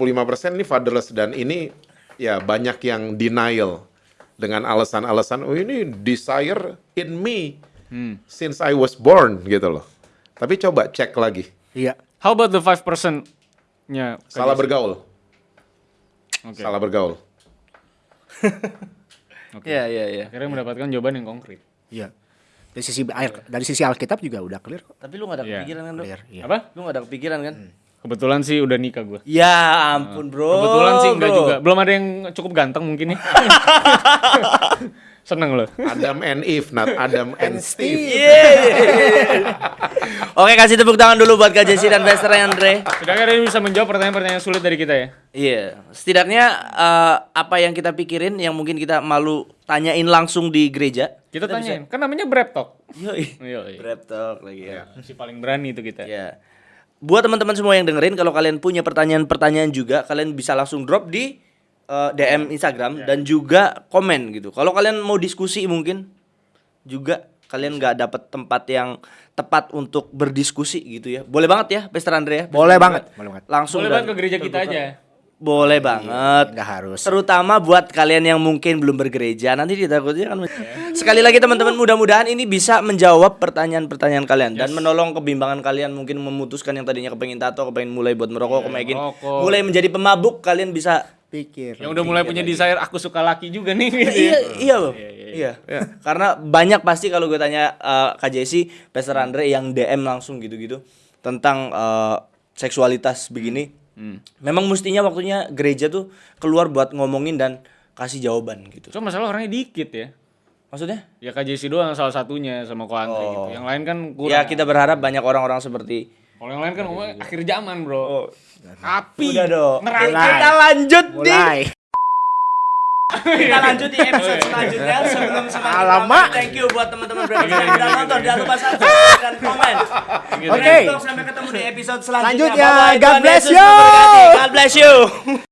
Speaker 1: ini fatherless dan ini ya banyak yang denial dengan alasan-alasan oh ini desire in me
Speaker 3: Hmm.
Speaker 1: since I was born gitu loh tapi coba cek lagi
Speaker 2: Iya.
Speaker 3: How about the 5%-nya?
Speaker 1: salah bergaul
Speaker 3: Oke.
Speaker 1: salah bergaul [laughs]
Speaker 4: Iya, iya, iya.
Speaker 3: Akhirnya mendapatkan jawaban yang konkret.
Speaker 2: Iya. Dari sisi air, dari sisi Alkitab juga udah clear kok.
Speaker 4: Tapi lu gak ada
Speaker 3: Iya.
Speaker 4: kepikiran kan, Bro?
Speaker 2: Clear. Iya.
Speaker 3: Apa?
Speaker 4: Lu gak ada kepikiran kan?
Speaker 3: Kebetulan sih udah nikah gue.
Speaker 4: Ya ampun, Bro.
Speaker 3: Kebetulan sih enggak
Speaker 4: bro.
Speaker 3: juga. Belum ada yang cukup ganteng mungkin ya. [laughs] Seneng loh.
Speaker 1: Adam and Eve not Adam and Steve
Speaker 4: Yeay. [laughs] Oke, kasih tepuk tangan dulu buat Kak Jesse dan Bester Andre.
Speaker 3: Sudah kalian bisa menjawab pertanyaan-pertanyaan sulit dari kita ya?
Speaker 4: Iya, setidaknya eh, apa yang kita pikirin yang mungkin kita malu tanyain langsung di gereja.
Speaker 3: Kita tanyain. Kan namanya Brep Talk.
Speaker 4: Yoi.
Speaker 3: Yoi.
Speaker 4: Brep talk lagi ya.
Speaker 3: Si paling berani itu kita.
Speaker 4: Ya. Buat teman-teman semua yang dengerin, kalau kalian punya pertanyaan-pertanyaan juga, kalian bisa langsung drop di eh, DM Instagram dan juga komen gitu. Kalau kalian mau diskusi mungkin juga kalian nggak dapet tempat yang tepat untuk berdiskusi gitu ya. Boleh banget ya, Pastor Andre ya.
Speaker 2: Boleh banget. Boleh banget.
Speaker 4: Langsung
Speaker 3: Boleh banget ke gereja kita
Speaker 4: terbuka.
Speaker 3: aja.
Speaker 4: Boleh banget.
Speaker 2: Nggak harus.
Speaker 4: Terutama buat kalian yang mungkin belum bergereja, nanti ditakutnya kan. Sekali lagi teman-teman, mudah-mudahan ini bisa menjawab pertanyaan-pertanyaan kalian dan menolong kebimbangan kalian mungkin memutuskan yang tadinya kepengen tato, kepengen mulai buat merokok, kepengen
Speaker 3: merokok.
Speaker 4: mulai menjadi pemabuk, kalian bisa
Speaker 2: Pikir.
Speaker 3: Yang udah mulai punya desire aku suka laki juga nih gitu ya.
Speaker 4: iya, iya loh. Iya. Karena banyak pasti kalau gue tanya eh, Kak Jesse, Pastor Andre yang DM langsung gitu-gitu tentang eh, seksualitas begini. Memang mestinya waktunya gereja tuh keluar buat ngomongin dan kasih jawaban gitu.
Speaker 3: Cuma masalah orangnya dikit ya.
Speaker 4: Maksudnya?
Speaker 3: Ya Kak Jesse doang salah satunya sama Ko Andre gitu. Yang lain kan kurang.
Speaker 4: Ya kita berharap banyak orang-orang seperti
Speaker 3: Kalau yang lain kan ngomongnya akhir zaman, Bro. Api.
Speaker 4: Udah dong. Kita lanjut di
Speaker 2: Mulai.
Speaker 4: kita lanjut di episode selanjutnya [laughs] sebelum semakin
Speaker 2: Alamak.
Speaker 4: ramai. Thank you buat teman-teman berarti yang udah nonton. Jangan lupa subscribe [laughs] dan komen.
Speaker 2: Oke.
Speaker 4: Sampai ketemu di episode selanjutnya.
Speaker 2: Selanjutnya,
Speaker 4: Bye-bye.
Speaker 2: God bless you.
Speaker 4: God bless you.